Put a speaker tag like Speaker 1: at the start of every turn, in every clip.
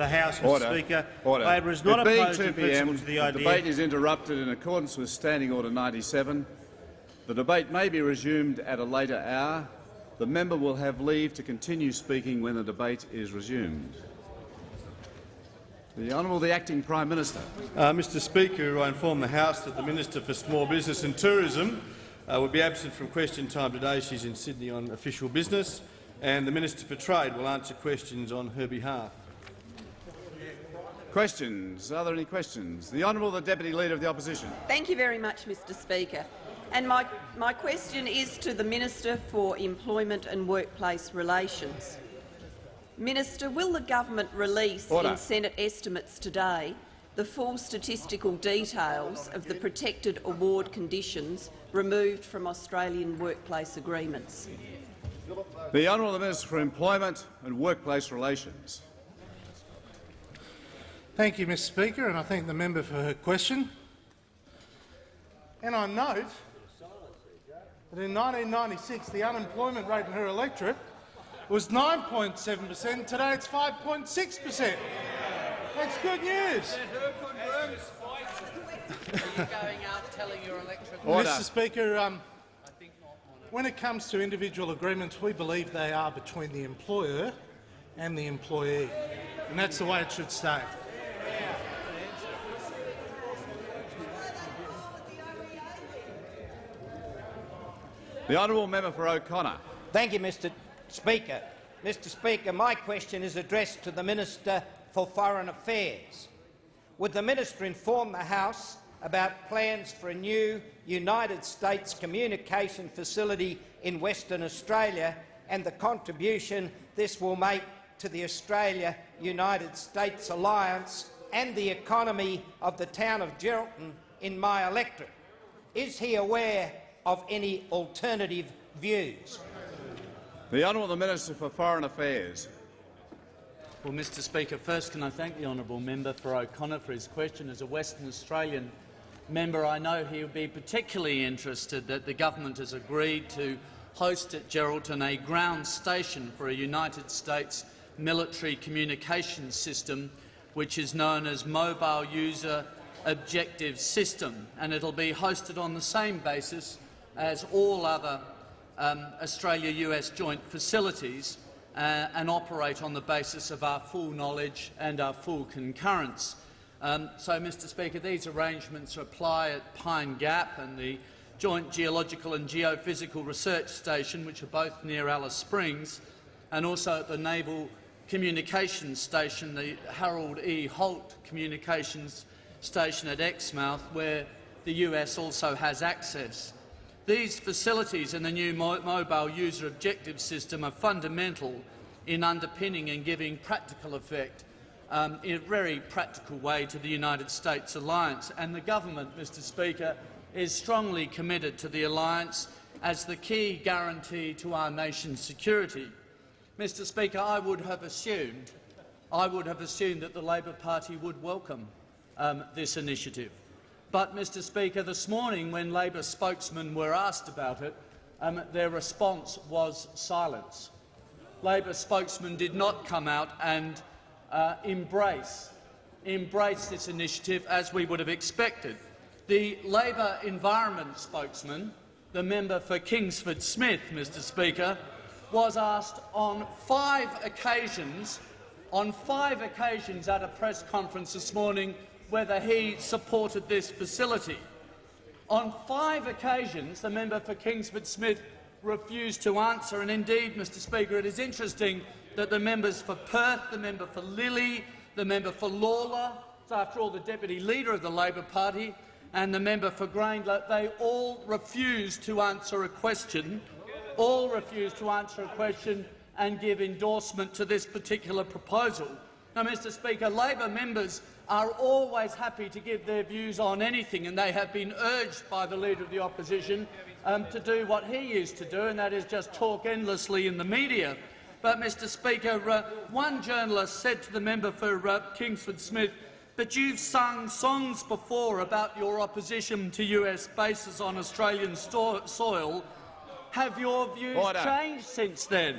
Speaker 1: the House, Mr
Speaker 2: Order.
Speaker 1: Speaker.
Speaker 2: Order.
Speaker 1: Labor is not
Speaker 2: it being
Speaker 1: opposed
Speaker 2: 2
Speaker 1: in principle
Speaker 2: p.m.,
Speaker 1: to the
Speaker 2: the debate is interrupted in accordance with Standing Order 97. The debate may be resumed at a later hour. The member will have leave to continue speaking when the debate is resumed. The Honourable the Acting Prime Minister.
Speaker 3: Uh, Mr Speaker, I inform the House that the Minister for Small Business and Tourism uh, will be absent from question time today. She's in Sydney on official business, and the Minister for Trade will answer questions on her behalf.
Speaker 2: Questions? Are there any questions? The Honourable the Deputy Leader of the Opposition.
Speaker 4: Thank you very much, Mr Speaker. And my, my question is to the Minister for Employment and Workplace Relations. Minister, will the government release
Speaker 2: Order.
Speaker 4: in Senate estimates today the full statistical details of the protected award conditions removed from Australian workplace agreements?
Speaker 2: The Honourable Minister for Employment and Workplace Relations.
Speaker 5: Thank you, Mr Speaker, and I thank the member for her question. And I note that in 1996 the unemployment rate in her electorate was 9.7 per cent. Today it's 5.6 per cent. That's good news. Mr Speaker, um, when it comes to individual agreements, we believe they are between the employer and the employee, and that's the way it should stay.
Speaker 2: The Honourable Member for O'Connor.
Speaker 6: Thank you, Mr Speaker. Mr Speaker, my question is addressed to the Minister for Foreign Affairs. Would the minister inform the House about plans for a new United States communication facility in Western Australia and the contribution this will make to the Australia-United States alliance and the economy of the town of Geraldton in my electorate? Is he aware of any alternative views?
Speaker 2: The Honourable Minister for Foreign Affairs.
Speaker 7: Well, Mr Speaker, first can I thank the honourable member for O'Connor for his question. As a Western Australian member, I know he would be particularly interested that the government has agreed to host at Geraldton a ground station for a United States military communications system which is known as Mobile User Objective System, and it will be hosted on the same basis as all other um, Australia-US joint facilities uh, and operate on the basis of our full knowledge and our full concurrence. Um, so, Mr Speaker, these arrangements apply at Pine Gap and the Joint Geological and Geophysical Research Station, which are both near Alice Springs, and also at the Naval Communications Station, the Harold E. Holt Communications Station at Exmouth, where the US also has access. These facilities and the new mo mobile user objective system are fundamental in underpinning and giving practical effect um, in a very practical way to the United States alliance. And the government, Mr Speaker, is strongly committed to the alliance as the key guarantee to our nation's security. Mr Speaker, I would have assumed, I would have assumed that the Labor Party would welcome um, this initiative. But, Mr Speaker, this morning, when Labor spokesmen were asked about it, um, their response was silence. Labor spokesmen did not come out and uh, embrace, embrace this initiative as we would have expected. The Labor Environment spokesman, the member for Kingsford Smith, Mr Speaker, was asked on five occasions, on five occasions at a press conference this morning whether he supported this facility. On five occasions, the member for Kingsford Smith refused to answer, and indeed, Mr Speaker, it is interesting that the members for Perth, the member for Lilley, the member for Lalor, after all the Deputy Leader of the Labor Party, and the member for Grayndler, they all refused to answer a question, all refused to answer a question and give endorsement to this particular proposal. Now, Mr Speaker, Labor members are always happy to give their views on anything, and they have been urged by the Leader of the Opposition um, to do what he used to do, and that is just talk endlessly in the media. But, Mr Speaker, uh, one journalist said to the member for uh, Kingsford Smith, but you've sung songs before about your opposition to US bases on Australian soil. Have your views
Speaker 2: Order.
Speaker 7: changed since then?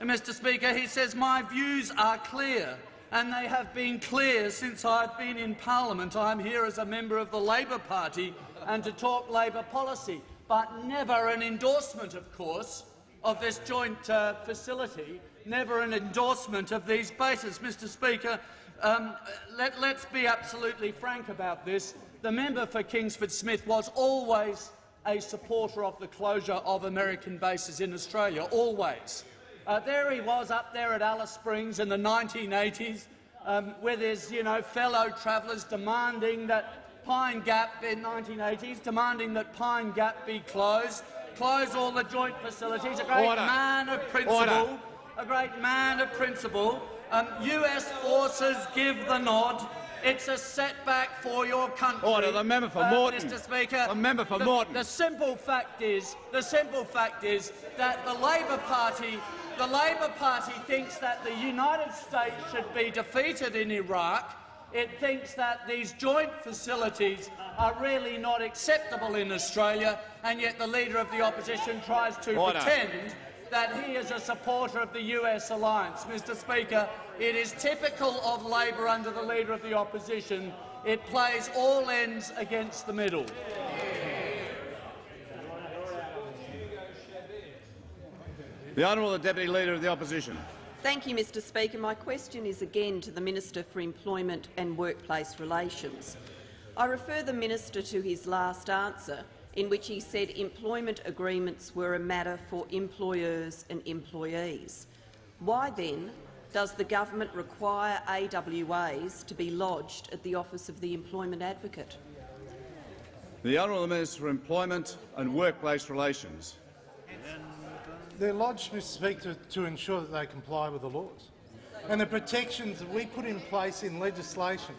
Speaker 7: And, Mr Speaker, he says, my views are clear. and they have been clear since I've been in parliament. I'm here as a member of the Labor Party and to talk Labor policy, but never an endorsement, of course, of this joint uh, facility, never an endorsement of these bases. Mr Speaker, um, let, let's be absolutely frank about this. The member for Kingsford Smith was always a supporter of the closure of American bases in Australia, always. Uh, there he was up there at Alice Springs in the 1980s um, with his you know, fellow travellers demanding that Pine Gap in 1980s, demanding that Pine Gap be closed, close all the joint facilities, a great
Speaker 2: Order.
Speaker 7: man of principle,
Speaker 2: Order.
Speaker 7: a great man of principle. Um, US forces give the nod. It's a setback for your country.
Speaker 2: Order. The member for
Speaker 7: Uh,
Speaker 2: Moreton.
Speaker 7: Mr. Speaker,
Speaker 2: The member for
Speaker 7: the,
Speaker 2: Moreton.
Speaker 7: The simple fact is, the simple fact is that the Labor Party, the Labor Party thinks that the United States should be defeated in Iraq. It thinks that these joint facilities are really not acceptable in Australia, and yet the Leader of the Opposition tries to
Speaker 2: Order.
Speaker 7: pretend that he is a supporter of the US alliance. Mr Speaker, it is typical of Labor under the Leader of the Opposition. It plays all ends against the middle.
Speaker 2: The Honourable Deputy Leader of the Opposition.
Speaker 4: Thank you, Mr Speaker. My question is again to the Minister for Employment and Workplace Relations. I refer the minister to his last answer, in which he said employment agreements were a matter for employers and employees. Why then does the government require AWAs to be lodged at the Office of the Employment Advocate?
Speaker 2: The Honourable Minister for Employment and Workplace Relations.
Speaker 5: They're lodged, Mr Speaker, to ensure that they comply with the laws and the protections that we put in place in legislation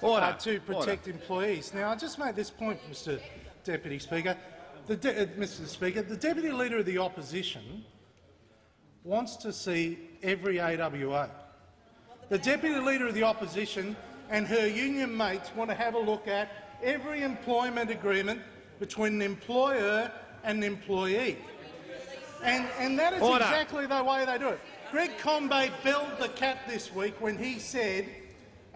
Speaker 2: Order.
Speaker 5: to protect employees. Now, I just make this point, Mr Deputy Speaker. The de uh, Mr Speaker, the Deputy Leader of the Opposition wants to see every AWA. The Deputy Leader of the Opposition and her union mates want to have a look at every employment agreement between an employer and an employee. And, and that is
Speaker 2: Order.
Speaker 5: exactly the way they do it. Greg Combet belled the cat this week when he said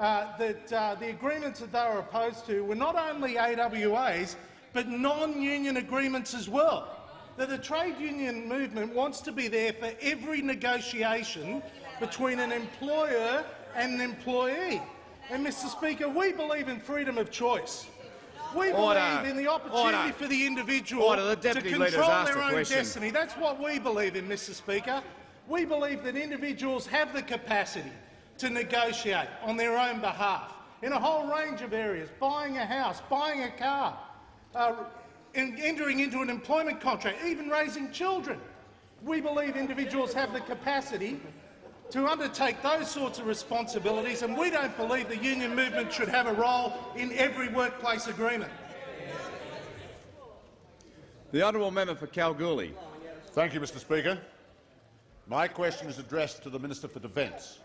Speaker 5: uh, that uh, the agreements that they were opposed to were not only AWAs, but non-union agreements as well. That the trade union movement wants to be there for every negotiation between an employer and an employee. And, Mr Speaker, we believe in freedom of choice. We
Speaker 2: Order.
Speaker 5: believe in the opportunity
Speaker 2: Order.
Speaker 5: for the individual
Speaker 2: Order. The
Speaker 5: to control their own
Speaker 2: question.
Speaker 5: destiny. That's what we believe in, Mr Speaker. We believe that individuals have the capacity to negotiate on their own behalf in a whole range of areas, buying a house, buying a car, uh, en- entering into an employment contract, even raising children. We believe individuals have the capacity to undertake those sorts of responsibilities, and we don't believe the union movement should have a role in every workplace agreement.
Speaker 2: The Honourable Member for Kalgoorlie.
Speaker 1: Thank you, Mr Speaker. My question is addressed to the Minister for Defence.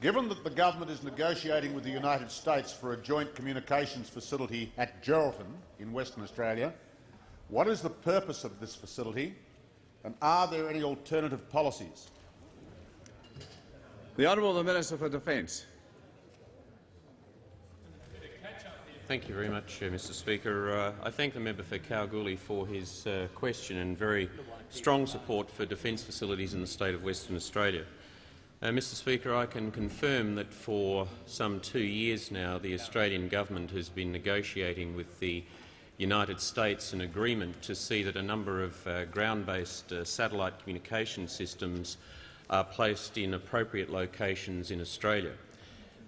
Speaker 1: Given that the government is negotiating with the United States for a joint communications facility at Geraldton in Western Australia, what is the purpose of this facility and are there any alternative policies?
Speaker 2: The Honourable Minister for Defence.
Speaker 8: Thank you very much, uh, Mr Speaker. Uh, I thank the member for Kalgoorlie for his uh, question and very strong support for defence facilities in the state of Western Australia. Uh, Mr Speaker, I can confirm that for some two years now the Australian government has been negotiating with the United States an agreement to see that a number of uh, ground-based uh, satellite communication systems are placed in appropriate locations in Australia.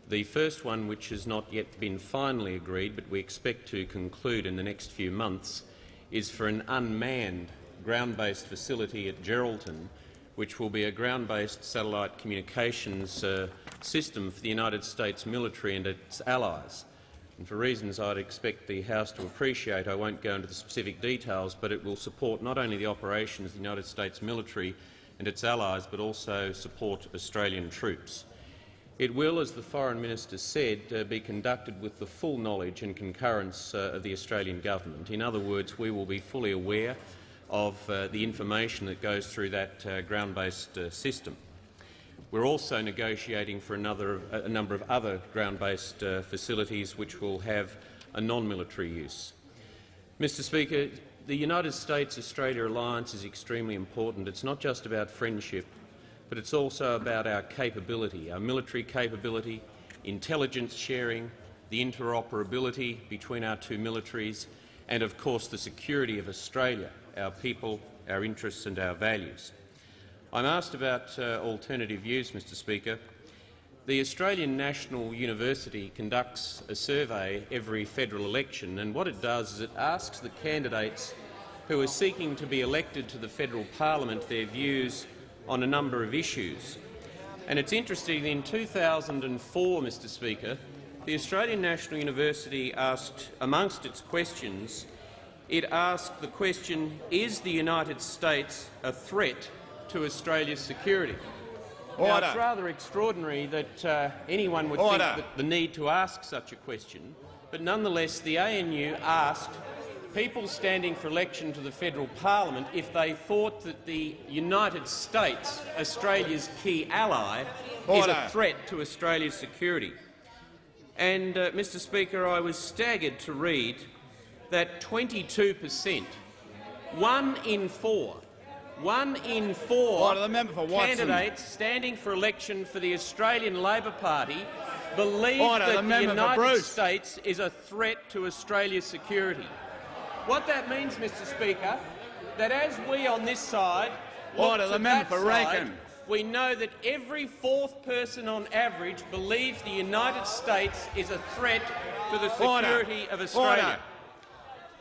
Speaker 8: The first one, which has not yet been finally agreed but we expect to conclude in the next few months, is for an unmanned ground-based facility at Geraldton, which will be a ground-based satellite communications uh, system for the United States military and its allies. And for reasons I'd expect the House to appreciate, I won't go into the specific details, but it will support not only the operations of the United States military and its allies, but also support Australian troops. It will, as the Foreign Minister said, uh, be conducted with the full knowledge and concurrence uh, of the Australian Government. In other words, we will be fully aware of uh, the information that goes through that uh, ground-based uh, system.
Speaker 9: We're also negotiating for another, a number of other ground-based facilities which will have a non-military use. Mr Speaker, the United States-Australia alliance is extremely important. It's not just about friendship, but it's also about our capability, our military capability, intelligence sharing, the interoperability between our two militaries, and of course the security of Australia, our people, our interests and our values. I'm asked about uh, alternative views, Mr Speaker. The Australian National University conducts a survey every federal election, and what it does is it asks the candidates who are seeking to be elected to the federal parliament their views on a number of issues. And it's interesting, in 2004, Mr Speaker, the Australian National University asked, amongst its questions, it asked the question, is the United States a threat to Australia's security? Now, it's rather extraordinary that uh, anyone would
Speaker 1: Order.
Speaker 9: think that the need to ask such a question, but nonetheless the ANU asked people standing for election to the federal parliament if they thought that the United States, Australia's key ally, is a threat to Australia's security. And, uh, Mr Speaker, I was staggered to read that 22 per cent, one in four, one in four
Speaker 2: Order, the
Speaker 9: candidates standing for election for the Australian Labor Party believe
Speaker 2: Order,
Speaker 9: that the,
Speaker 2: for
Speaker 9: United States is a threat to Australia's security. What that means, Mr Speaker, that as we on this side look
Speaker 2: Order,
Speaker 9: to
Speaker 2: the member
Speaker 9: that
Speaker 2: for
Speaker 9: side, we know that every fourth person on average believes the United States is a threat to the
Speaker 2: Order.
Speaker 9: security of Australia.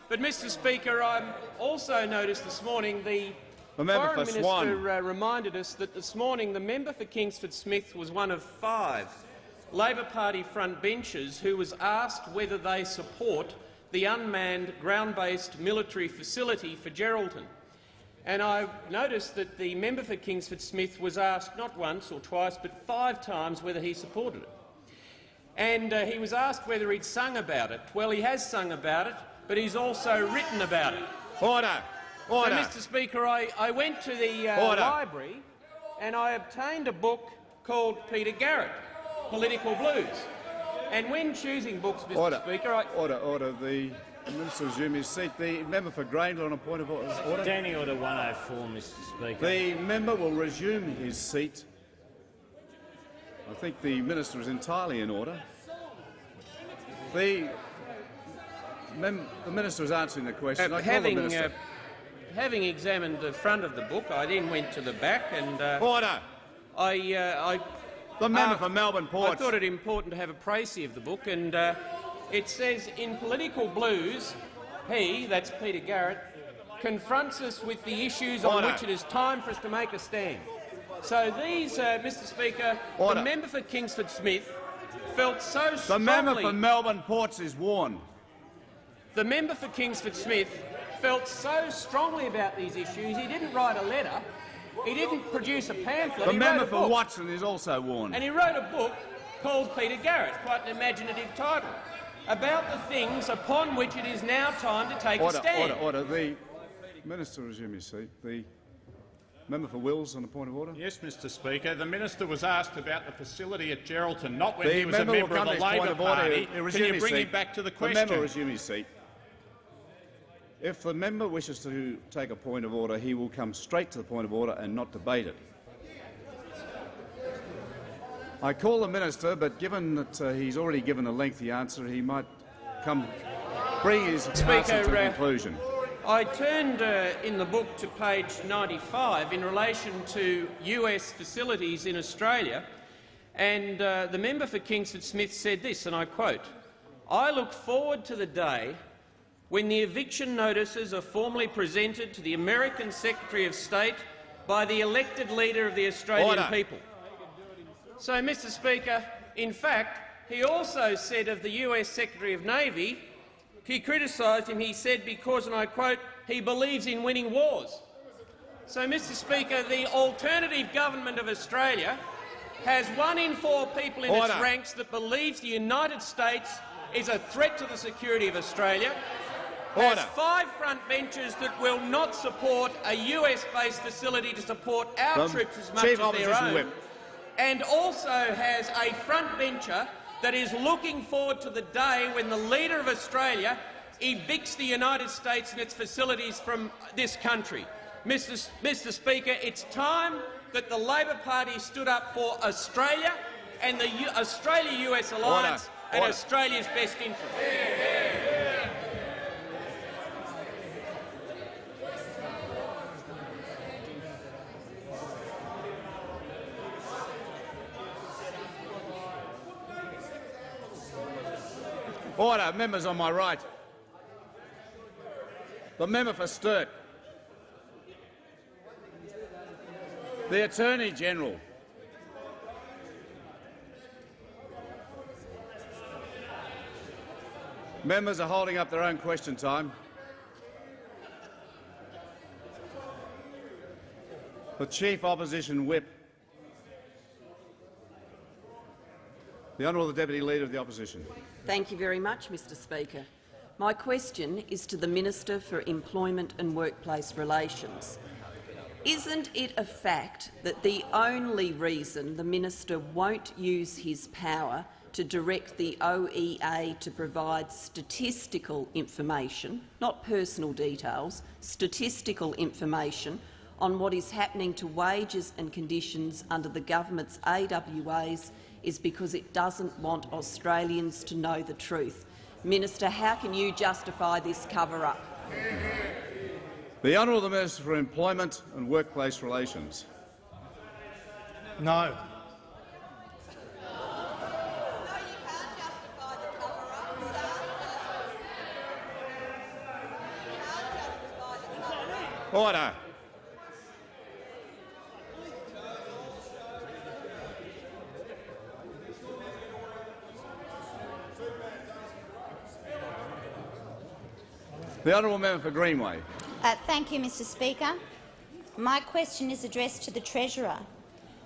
Speaker 9: But, Mr Speaker, I also noticed this morning the
Speaker 2: The member
Speaker 9: Foreign
Speaker 2: for
Speaker 9: Minister uh, reminded us that this morning the member for Kingsford Smith was one of five Labor Party front benchers who was asked whether they support the unmanned ground-based military facility for Geraldton. And I noticed that the member for Kingsford Smith was asked not once or twice but five times whether he supported it. And uh, he was asked whether he'd sung about it. Well, he has sung about it, but he's also written about it.
Speaker 2: Order. Order.
Speaker 9: So, Mr Speaker, I, I went to the uh, library and I obtained a book called Peter Garrett, Political Blues. And when choosing books, Mr
Speaker 2: Order.
Speaker 9: Speaker, I,
Speaker 2: Order. Order. The minister resume his seat. The member for Grayndler on a point of order. order.
Speaker 10: Standing Order 104, Mr Speaker.
Speaker 2: The member will resume his seat. I think the minister is entirely in order. The, mem the minister was answering the question.
Speaker 9: uh,
Speaker 2: I call the
Speaker 9: having,
Speaker 2: minister.
Speaker 9: uh, having examined the front of the book, I then went to the back and uh,
Speaker 2: order.
Speaker 9: I, uh, I
Speaker 2: The member
Speaker 9: uh,
Speaker 2: for Melbourne
Speaker 9: I thought it important to have a précis of the book, and uh, it says, in political blues, he, that's Peter Garrett, confronts us with the issues on which it is time for us to make a stand. So these, uh, Mr Speaker,
Speaker 2: Order.
Speaker 9: the member for Kingsford Smith felt so strongly— The
Speaker 2: member for Melbourne Ports is warned.
Speaker 9: The member for Kingsford Smith felt so strongly about these issues, he didn't write a letter, he didn't produce a pamphlet.
Speaker 2: The
Speaker 9: he
Speaker 2: member
Speaker 9: wrote a
Speaker 2: for
Speaker 9: book.
Speaker 2: Watson is also warned.
Speaker 9: And he wrote a book called Peter Garrett, quite an imaginative title, about the things upon which it is now time to take
Speaker 2: Order,
Speaker 9: a stand.
Speaker 2: order, order. The minister resume his seat. The member for Wills on a point of order.
Speaker 11: Yes, Mr Speaker. The minister was asked about the facility at Geraldton, not when
Speaker 2: The
Speaker 11: he was a
Speaker 2: member will
Speaker 11: member
Speaker 2: come
Speaker 11: of the
Speaker 2: his point
Speaker 11: Labor
Speaker 2: of order.
Speaker 11: Party. Can you bring
Speaker 2: seat.
Speaker 11: him back to the question?
Speaker 2: The
Speaker 11: question?
Speaker 2: member resume his seat. If the member wishes to take a point of order, he will come straight to the point of order and not debate it. I call the minister, but given that uh, he's already given a lengthy answer, he might come bring his answer to a
Speaker 9: uh,
Speaker 2: conclusion.
Speaker 9: I turned uh, in the book to page 95 in relation to US facilities in Australia, and uh, the member for Kingsford Smith said this, and I quote, I look forward to the day when the eviction notices are formally presented to the American Secretary of State by the elected leader of the Australian
Speaker 2: Order.
Speaker 9: people. So, Mr Speaker, in fact, he also said of the US Secretary of Navy, he criticised him, he said, because, and I quote, he believes in winning wars. So, Mr Speaker, the alternative government of Australia has one in four people in its ranks that believes the United States is a threat to the security of Australia, has five front benches that will not support a US-based facility to support our
Speaker 2: The
Speaker 9: troops as much as their own,
Speaker 2: Whip.
Speaker 9: and also has a frontbencher that is looking forward to the day when the leader of Australia evicts the United States and its facilities from this country. Mr. Mr. Speaker, it's time that the Labor Party stood up for Australia and the Australia-US alliance
Speaker 2: Order.
Speaker 9: and
Speaker 2: Order.
Speaker 9: Australia's best interest.
Speaker 2: Order. Members on my right. The member for Sturt. The Attorney-General. Members are holding up their own question time. The Chief Opposition Whip. The Honourable Deputy Leader of the Opposition.
Speaker 4: Thank you very much, Mr Speaker. My question is to the Minister for Employment and Workplace Relations. Isn't it a fact that the only reason the minister won't use his power to direct the OEA to provide statistical information, not personal details, statistical information on what is happening to wages and conditions under the government's AWAs is because it doesn't want Australians to know the truth. Minister, how can you justify this cover-up?
Speaker 2: The Honourable Minister for Employment and Workplace Relations.
Speaker 12: No.
Speaker 2: Order. The Honourable Member for Greenway.
Speaker 13: Uh, thank you, Mr Speaker. My question is addressed to the Treasurer.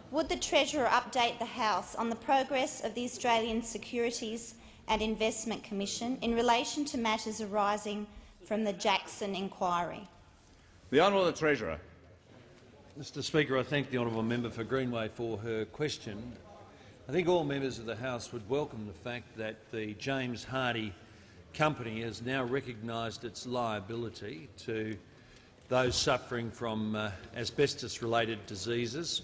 Speaker 13: Would the Treasurer update the House on the progress of the Australian Securities and Investment Commission in relation to matters arising from the Jackson inquiry?
Speaker 2: The Honourable Treasurer.
Speaker 14: Mr Speaker, I thank the honourable member for Greenway for her question. I think all members of the House would welcome the fact that the James Hardie company has now recognised its liability to those suffering from uh, asbestos-related diseases,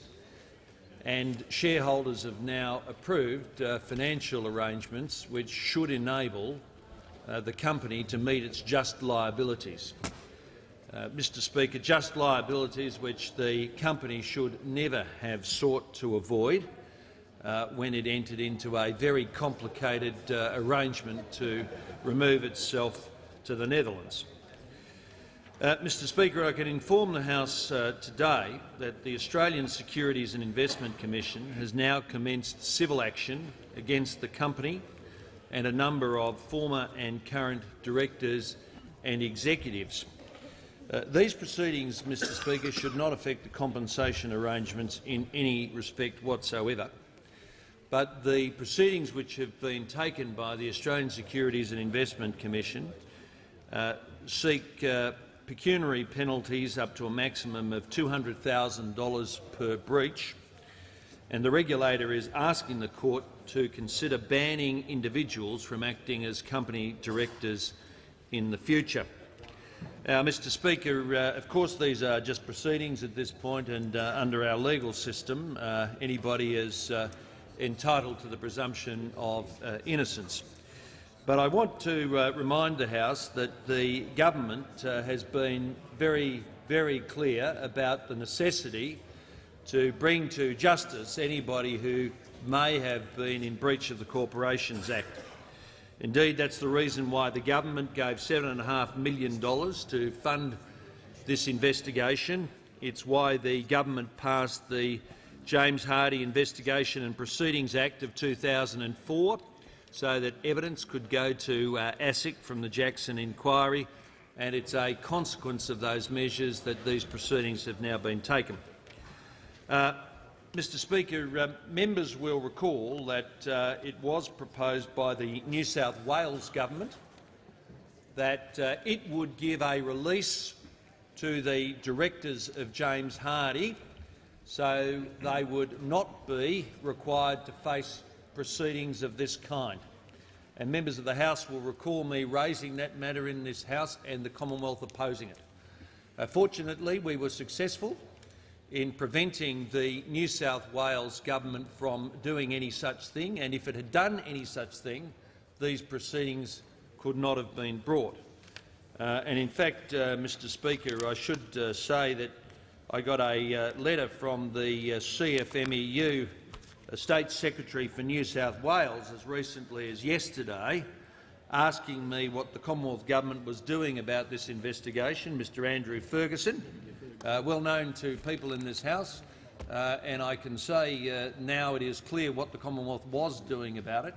Speaker 14: and shareholders have now approved uh, financial arrangements which should enable uh, the company to meet its just liabilities. Uh, Mr Speaker, just liabilities which the company should never have sought to avoid uh, when it entered into a very complicated uh, arrangement to remove itself to the Netherlands. Uh, Mr Speaker, I can inform the House uh, today that the Australian Securities and Investment Commission has now commenced civil action against the company and a number of former and current directors and executives. Uh, these proceedings, Mr Speaker, should not affect the compensation arrangements in any respect whatsoever. But the proceedings which have been taken by the Australian Securities and Investment Commission uh, seek uh, pecuniary penalties up to a maximum of $200,000 per breach, and the regulator is asking the court to consider banning individuals from acting as company directors in the future. Now, Mr Speaker, uh, of course these are just proceedings at this point and uh, under our legal system uh, anybody is uh, entitled to the presumption of uh, innocence. But I want to uh, remind the House that the government uh, has been very, very clear about the necessity to bring to justice anybody who may have been in breach of the Corporations Act. Indeed, that's the reason why the government gave $7.5 million to fund this investigation. It's why the government passed the James Hardie Investigation and Proceedings Act of 2004 so that evidence could go to uh, ASIC from the Jackson inquiry, and it's a consequence of those measures that these proceedings have now been taken. Uh, Mr Speaker, uh, members will recall that uh, it was proposed by the New South Wales government that uh, it would give a release to the directors of James Hardie so they would not be required to face proceedings of this kind. And members of the House will recall me raising that matter in this House and the Commonwealth opposing it. Uh, fortunately, we were successful in preventing the New South Wales government from doing any such thing, and if it had done any such thing, these proceedings could not have been brought. Uh, and in fact, uh, Mr Speaker, I should uh, say that I got a uh, letter from the uh, CFMEU uh, State Secretary for New South Wales as recently as yesterday asking me what the Commonwealth Government was doing about this investigation. Mr Andrew Ferguson, uh, well known to people in this House, uh, and I can say uh, now it is clear what the Commonwealth was doing about it.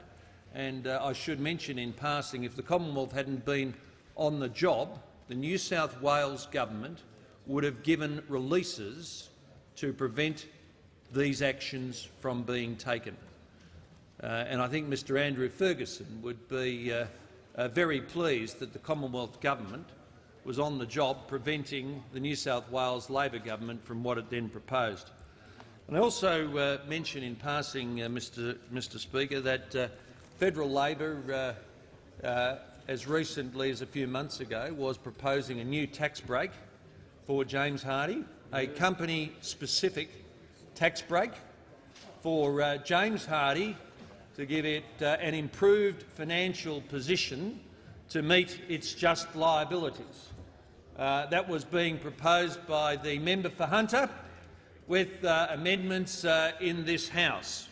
Speaker 14: And uh, I should mention in passing, if the Commonwealth hadn't been on the job, the New South Wales government would have given releases to prevent these actions from being taken. Uh, and I think Mr Andrew Ferguson would be uh, uh, very pleased that the Commonwealth Government was on the job preventing the New South Wales Labor Government from what it then proposed. And I also uh, mention in passing, uh, Mr, Mr Speaker, that uh, federal Labor, as recently as a few months ago, was proposing a new tax break for James Hardie, a company-specific tax break for James Hardie to give it uh, an improved financial position to meet its just liabilities. Uh, that was being proposed by the member for Hunter with uh, amendments uh, in this House.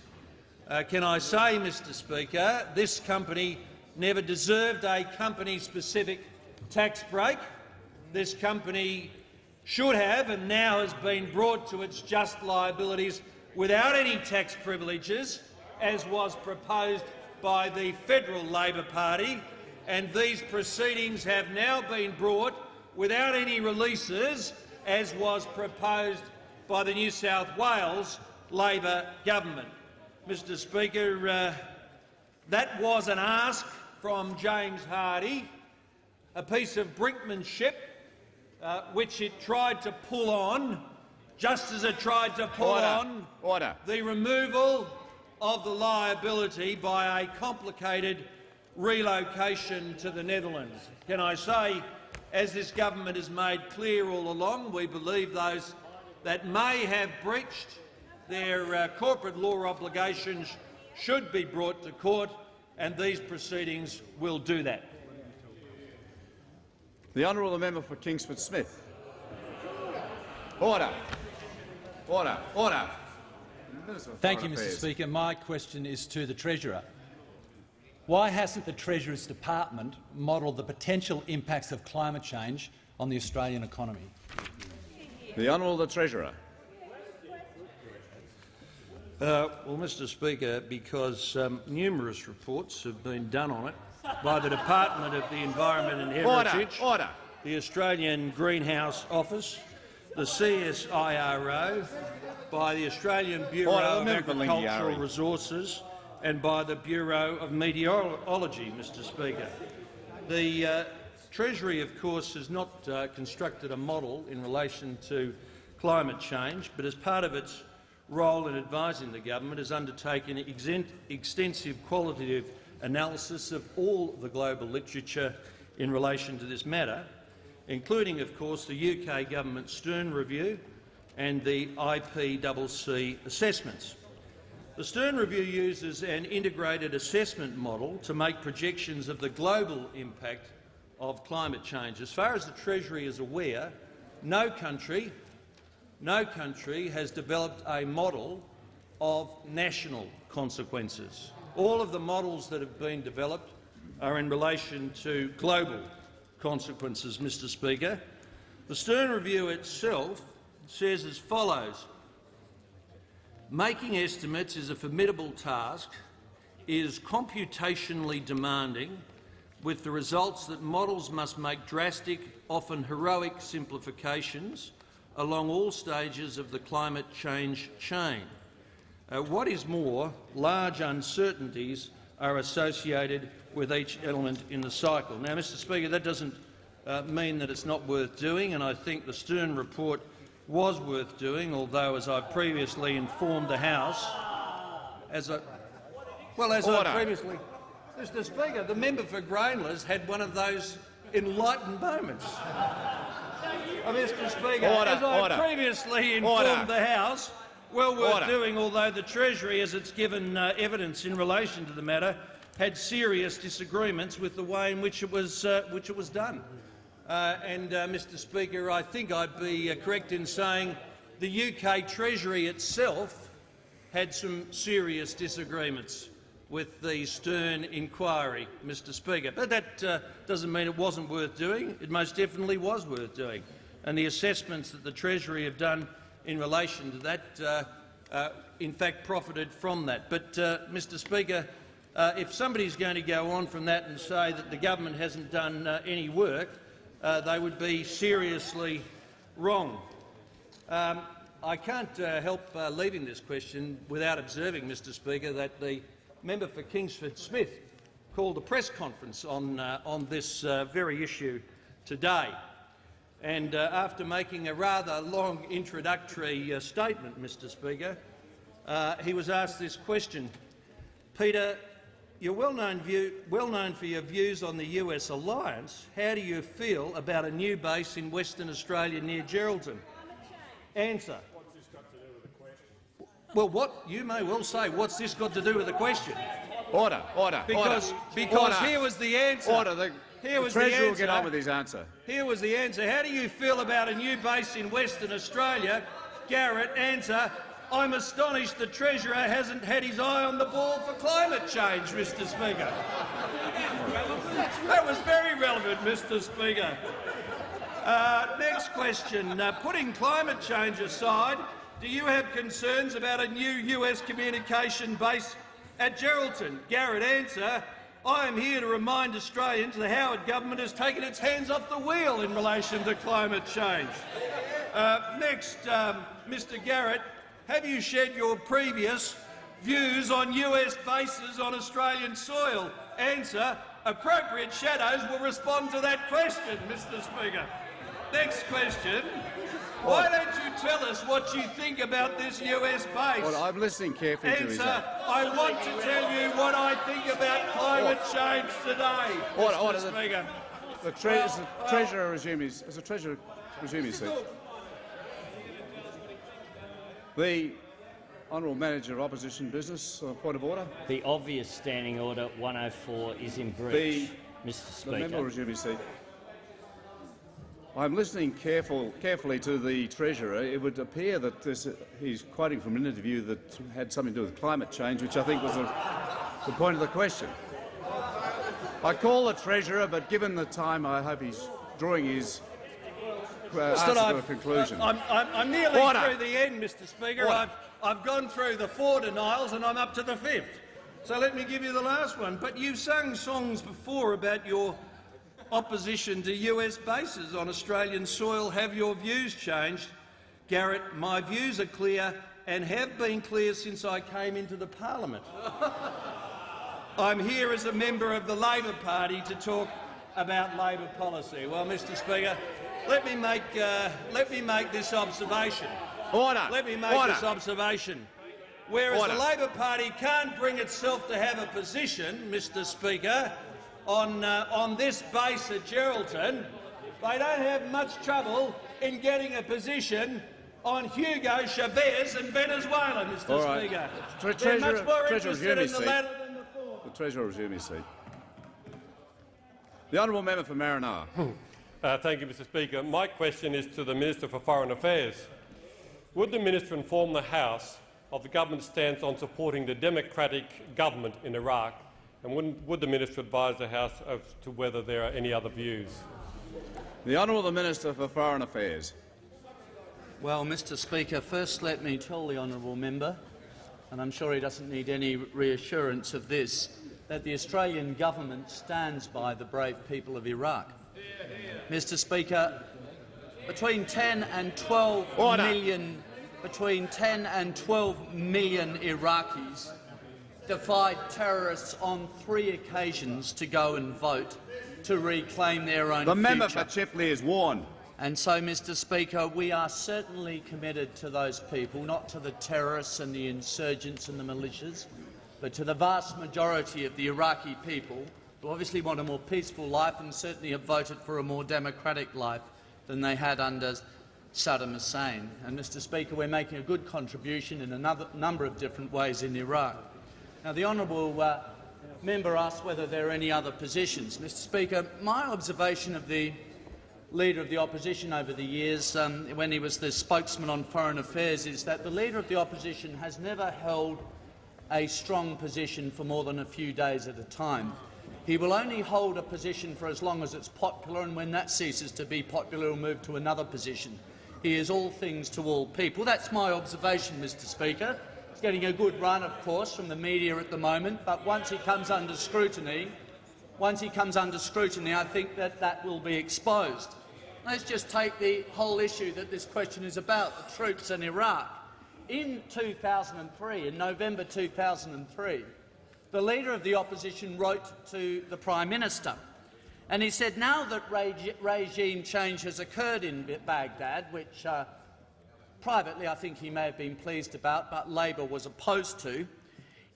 Speaker 14: Uh, can I say, Mr Speaker, this company never deserved a company-specific tax break. This company should have and now has been brought to its just liabilities without any tax privileges as was proposed by the Federal Labor Party, and these proceedings have now been brought without any releases, as was proposed by the New South Wales Labor government. Mr Speaker, uh, that was an ask from James Hardie, a piece of brinkmanship uh, which it tried to pull on, just as it tried to pull
Speaker 2: Order.
Speaker 14: on
Speaker 2: Order.
Speaker 14: the removal of the liability by a complicated relocation to the Netherlands. Can I say, as this government has made clear all along, we believe those that may have breached their uh, corporate law obligations should be brought to court, and these proceedings will do that.
Speaker 2: The honourable member for Kingsford Smith. Order. Order. Order.
Speaker 12: Thank you, Mr Speaker. My question is to the Treasurer. Why hasn't the Treasurer's department modelled the potential impacts of climate change on the Australian economy?
Speaker 2: The Honourable the Treasurer.
Speaker 14: Uh, well, Mr Speaker, because um, numerous reports have been done on it by the Department of the Environment and Heritage,
Speaker 2: Order. Order.
Speaker 14: the Australian Greenhouse Office, the CSIRO, by the Australian Bureau
Speaker 2: Order,
Speaker 14: of Agricultural
Speaker 2: Lingiari.
Speaker 14: Resources and by the Bureau of Meteorology, Mr Speaker. The uh, Treasury, of course, has not uh, constructed a model in relation to climate change, but as part of its role in advising the government has undertaken extensive qualitative analysis of all the global literature in relation to this matter, including, of course, the UK government Stern Review and the IPCC assessments. The Stern Review uses an integrated assessment model to make projections of the global impact of climate change. As far as the Treasury is aware, no country, no country has developed a model of national consequences. All of the models that have been developed are in relation to global consequences, Mr Speaker. The Stern Review itself says as follows. Making estimates is a formidable task, is computationally demanding, with the results that models must make drastic, often heroic simplifications along all stages of the climate change chain. Uh, what is more, large uncertainties are associated with each element in the cycle. Now, Mr Speaker, that doesn't uh, mean that it's not worth doing, and I think the Stern report was worth doing, although, as I previously informed the House, as a well, as
Speaker 2: Order.
Speaker 14: I previously, Mr. Speaker, the member for Grayndler's had one of those enlightened moments. Uh, Mr. Speaker,
Speaker 2: Order,
Speaker 14: as I
Speaker 2: order.
Speaker 14: previously informed the House, well worth
Speaker 2: Order.
Speaker 14: doing, although the Treasury, as it's given uh, evidence in relation to the matter, had serious disagreements with the way in which it was, uh, which it was done. Uh, and, uh, Mr Speaker, I think I'd be uh, correct in saying the UK Treasury itself had some serious disagreements with the Stern inquiry, Mr Speaker. But that uh, doesn't mean it wasn't worth doing. It most definitely was worth doing. And the assessments that the Treasury have done in relation to that, uh, uh, in fact, profited from that. But, uh, Mr Speaker, if somebody's going to go on from that and say that the government hasn't done any work, they would be seriously wrong. Um, I can't uh, help uh, leaving this question without observing, Mr Speaker, that the member for Kingsford Smith called a press conference on, uh, on this very issue today. And uh, after making a rather long introductory uh, statement, Mr Speaker, uh, he was asked this question. Peter, you're well known, view, well known for your views on the US alliance. How do you feel about a new base in Western Australia near Geraldton? Answer. Well, what you may well say, what's this got to do with the question?
Speaker 2: Order, order,
Speaker 14: Because,
Speaker 2: order.
Speaker 14: because
Speaker 2: Order.
Speaker 14: here was the answer.
Speaker 2: Order. The,
Speaker 14: Here was the
Speaker 2: Treasurer will
Speaker 14: answer.
Speaker 2: get on with his answer.
Speaker 14: Here was the answer. How do you feel about a new base in Western Australia? Garrett, answer. I'm astonished the Treasurer hasn't had his eye on the ball for climate change, Mr Speaker. That was very relevant, Mr Speaker. Uh, next question. Uh, putting climate change aside, do you have concerns about a new US communication base at Geraldton? Garrett, answer. I am here to remind Australians the Howard government has taken its hands off the wheel in relation to climate change. Uh, next, um, Mr Garrett, have you shared your previous views on US bases on Australian soil? Answer, appropriate shadows will respond to that question, Mr Speaker. Next question. Why tell us what you think about this US base?
Speaker 2: Well, I'm listening carefully to his
Speaker 14: Answer, I want to tell you what I think about climate change today,
Speaker 2: Order,
Speaker 14: Mr
Speaker 2: order. The,
Speaker 14: Speaker.
Speaker 2: the, tre
Speaker 14: Well,
Speaker 2: is the
Speaker 14: well-
Speaker 2: Treasurer resume his, is the Treasurer resume his seat. The Honourable Manager of Opposition Business, uh, point of order.
Speaker 10: The obvious standing order 104 is in breach, Mr Speaker.
Speaker 2: The member will
Speaker 10: Speaker.
Speaker 2: resume his seat. I'm listening careful, carefully to the Treasurer. It would appear that this, he's quoting from an interview that had something to do with climate change, which I think was the, the point of the question. I call the Treasurer, but given the time, I hope he's drawing his uh,
Speaker 14: Just
Speaker 2: answer
Speaker 14: that
Speaker 2: to a
Speaker 14: I've-
Speaker 2: conclusion.
Speaker 14: I'm, I'm, I'm nearly
Speaker 2: Order.
Speaker 14: through the end, Mr Speaker.
Speaker 2: Order.
Speaker 14: I've, I've gone through the four denials and I'm up to the fifth. So let me give you the last one. But you've sung songs before about your opposition to US bases on Australian soil. Have your views changed? Garrett, my views are clear and have been clear since I came into the parliament. I'm here as a member of the Labor Party to talk about Labor policy. Well, Mr Speaker, let me make, uh, let me make this observation.
Speaker 2: Order.
Speaker 14: Let me make
Speaker 2: Order.
Speaker 14: this observation. Whereas
Speaker 2: Order.
Speaker 14: the Labor Party can't bring itself to have a position, Mr Speaker, on, uh, on this base at Geraldton, they don't have much trouble in getting a position on Hugo Chavez and Venezuela, Mr
Speaker 2: All right.
Speaker 14: Speaker.
Speaker 2: Tre-
Speaker 14: They're much
Speaker 2: Treasurer-
Speaker 14: more
Speaker 2: Treasurer,
Speaker 14: interested in the
Speaker 2: seat.
Speaker 14: latter than the former.
Speaker 2: The Treasurer will resume his seat. The Honourable Member for Maranoa.
Speaker 15: Uh, thank you, Mr Speaker. My question is to the Minister for Foreign Affairs. Would the minister inform the House of the government's stance on supporting the democratic government in Iraq, and wouldn't- would the minister advise the House as to whether there are any other views?
Speaker 2: The Honourable Minister for Foreign Affairs.
Speaker 7: Well, Mr Speaker, first let me tell the honourable member, and I'm sure he doesn't need any reassurance of this, that the Australian government stands by the brave people of Iraq. Mr Speaker, between 10 and 12
Speaker 2: Order.
Speaker 7: million, between 10 and 12 million Iraqis defied terrorists on three occasions to go and vote to reclaim their own
Speaker 2: The member for Chifley is warned.
Speaker 7: And so, Mr Speaker, we are certainly committed to those people, not to the terrorists and the insurgents and the militias, but to the vast majority of the Iraqi people who obviously want a more peaceful life and certainly have voted for a more democratic life than they had under Saddam Hussein. And, Mr Speaker, we're making a good contribution in a number of different ways in Iraq. Now, the honourable uh, member asked whether there are any other positions. Mr Speaker, my observation of the Leader of the Opposition over the years, um, when he was the spokesman on foreign affairs, is that the Leader of the Opposition has never held a strong position for more than a few days at a time. He will only hold a position for as long as it's popular, and when that ceases to be popular, he'll move to another position. He is all things to all people. That's my observation, Mr Speaker. He's getting a good run, of course, from the media at the moment, but once he comes under scrutiny, once he comes under scrutiny, I think that that will be exposed. Let's just take the whole issue that this question is about, the troops in Iraq. In 2003, in November 2003, the Leader of the Opposition wrote to the Prime Minister, and he said, now that reg regime change has occurred in Baghdad, which uh, privately I think he may have been pleased about, but Labor was opposed to,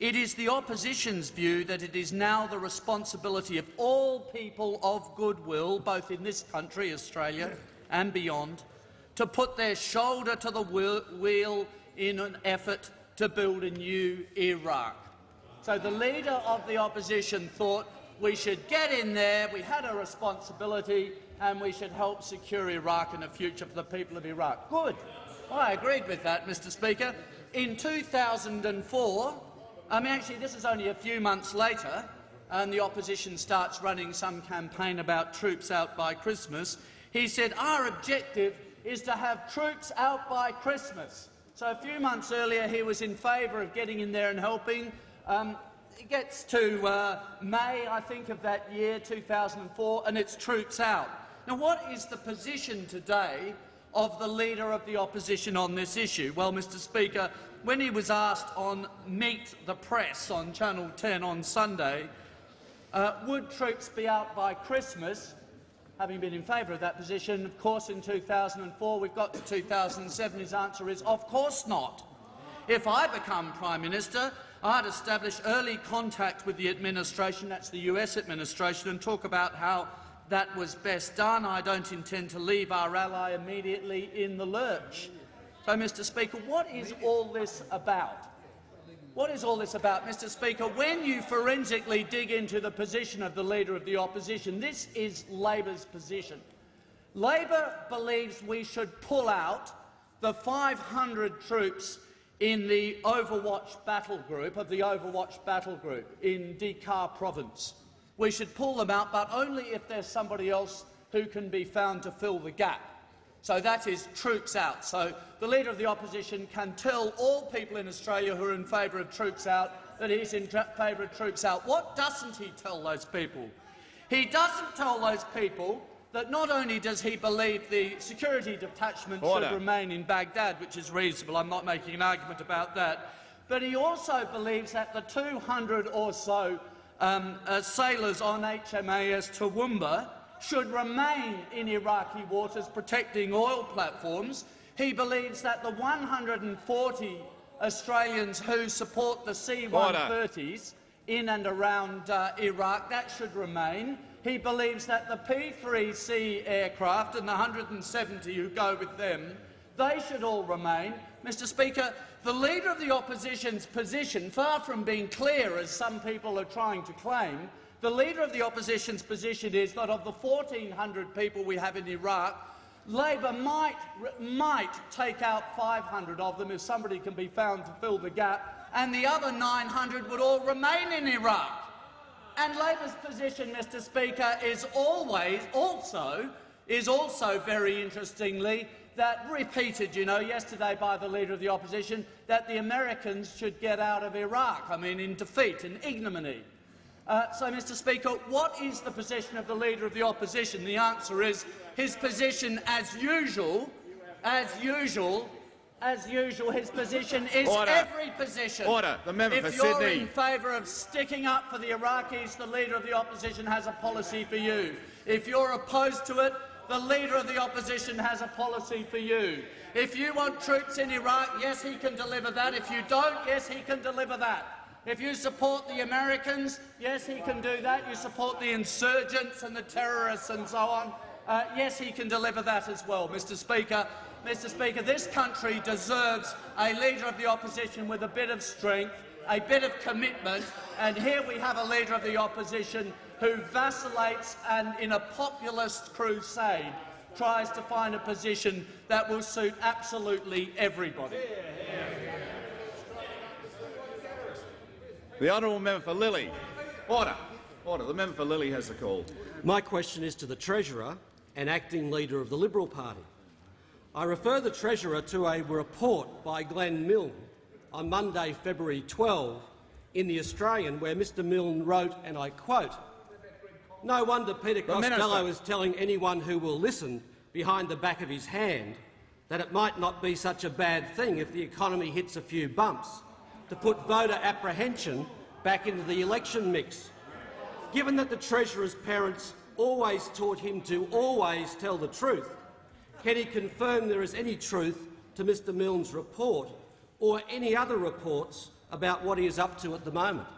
Speaker 7: it is the opposition's view that it is now the responsibility of all people of goodwill, both in this country, Australia, and beyond, to put their shoulder to the wheel in an effort to build a new Iraq. So the Leader of the Opposition thought we should get in there, we had a responsibility, and we should help secure Iraq and a future for the people of Iraq. Good. I agreed with that, Mr Speaker. In 2004, I mean, actually, this is only a few months later, and the opposition starts running some campaign about troops out by Christmas. He said, our objective is to have troops out by Christmas. So a few months earlier, he was in favour of getting in there and helping. Um, it gets to uh, May, I think, of that year, 2004, and it's troops out. Now, what is the position today of the Leader of the Opposition on this issue? Well, Mr Speaker, when he was asked on Meet the Press on Channel 10 on Sunday, uh, would troops be out by Christmas, having been in favour of that position, of course, in 2004, we've got to 2007, his answer is, of course not. If I become Prime Minister, I'd establish early contact with the administration, that's the US administration, and talk about how that was best done. I don't intend to leave our ally immediately in the lurch. So, Mr Speaker, what is all this about? What is all this about, Mr Speaker? When you forensically dig into the position of the Leader of the Opposition, this is Labor's position. Labor believes we should pull out the 500 troops in the Overwatch battle group of the Overwatch battle group in Dhi-Qar province. We should pull them out, but only if there's somebody else who can be found to fill the gap. So that is troops out. So the Leader of the Opposition can tell all people in Australia who are in favour of troops out that he's in favour of troops out. What doesn't he tell those people? He doesn't tell those people that not only does he believe the security detachment Order. should remain in Baghdad, which is reasonable, I'm not making an argument about that, but he also believes that the 200 or so um, uh, sailors on HMAS Toowoomba should remain in Iraqi waters protecting oil platforms. He believes that the 140 Australians who support the C-130s in and around uh, Iraq, that should remain. He believes that the P-3C aircraft and the 170 who go with them, they should all remain. Mr Speaker, the Leader of the Opposition's position, far from being clear as some people are trying to claim, the Leader of the Opposition's position is that of the 1,400 people we have in Iraq, Labor might, might take out 500 of them if somebody can be found to fill the gap, and the other 900 would all remain in Iraq. And Labor's position, Mr Speaker, is always also is also very interestingly that repeated, you know, yesterday by the Leader of the Opposition, that the Americans should get out of Iraq, I mean, in defeat in ignominy. Uh, so, Mr Speaker, what is the position of the Leader of the Opposition? The answer is his position, as usual, as usual, as usual, his position is
Speaker 16: Order.
Speaker 7: every position.
Speaker 16: Order. The member
Speaker 7: if
Speaker 16: for
Speaker 7: you're
Speaker 16: Sydney.
Speaker 7: in favour of sticking up for the Iraqis, the Leader of the Opposition has a policy for you. If you're opposed to it, The Leader of the Opposition has a policy for you. If you want troops in Iraq, yes, he can deliver that. If you don't, yes, he can deliver that. If you support the Americans, yes, he can do that. You support the insurgents and the terrorists and so on, uh, yes, he can deliver that as well, Mr Speaker. Mr Speaker, this country deserves a Leader of the Opposition with a bit of strength, a bit of commitment, and here we have a Leader of the Opposition who vacillates and, in a populist crusade, tries to find a position that will suit absolutely everybody.
Speaker 2: The honourable member for Lilley. Order. Order. The member for Lilley has the call.
Speaker 16: My question is to the Treasurer and Acting Leader of the Liberal Party. I refer the Treasurer to a report by Glenn Milne on Monday, February 12, in The Australian, where Mr Milne wrote, and I quote, No wonder Peter Costello is telling anyone who will listen behind the back of his hand that it might not be such a bad thing if the economy hits a few bumps to put voter apprehension back into the election mix. Given that the Treasurer's parents always taught him to always tell the truth, can he confirm there is any truth to Mr Milne's report or any other reports about what he is up to at the moment?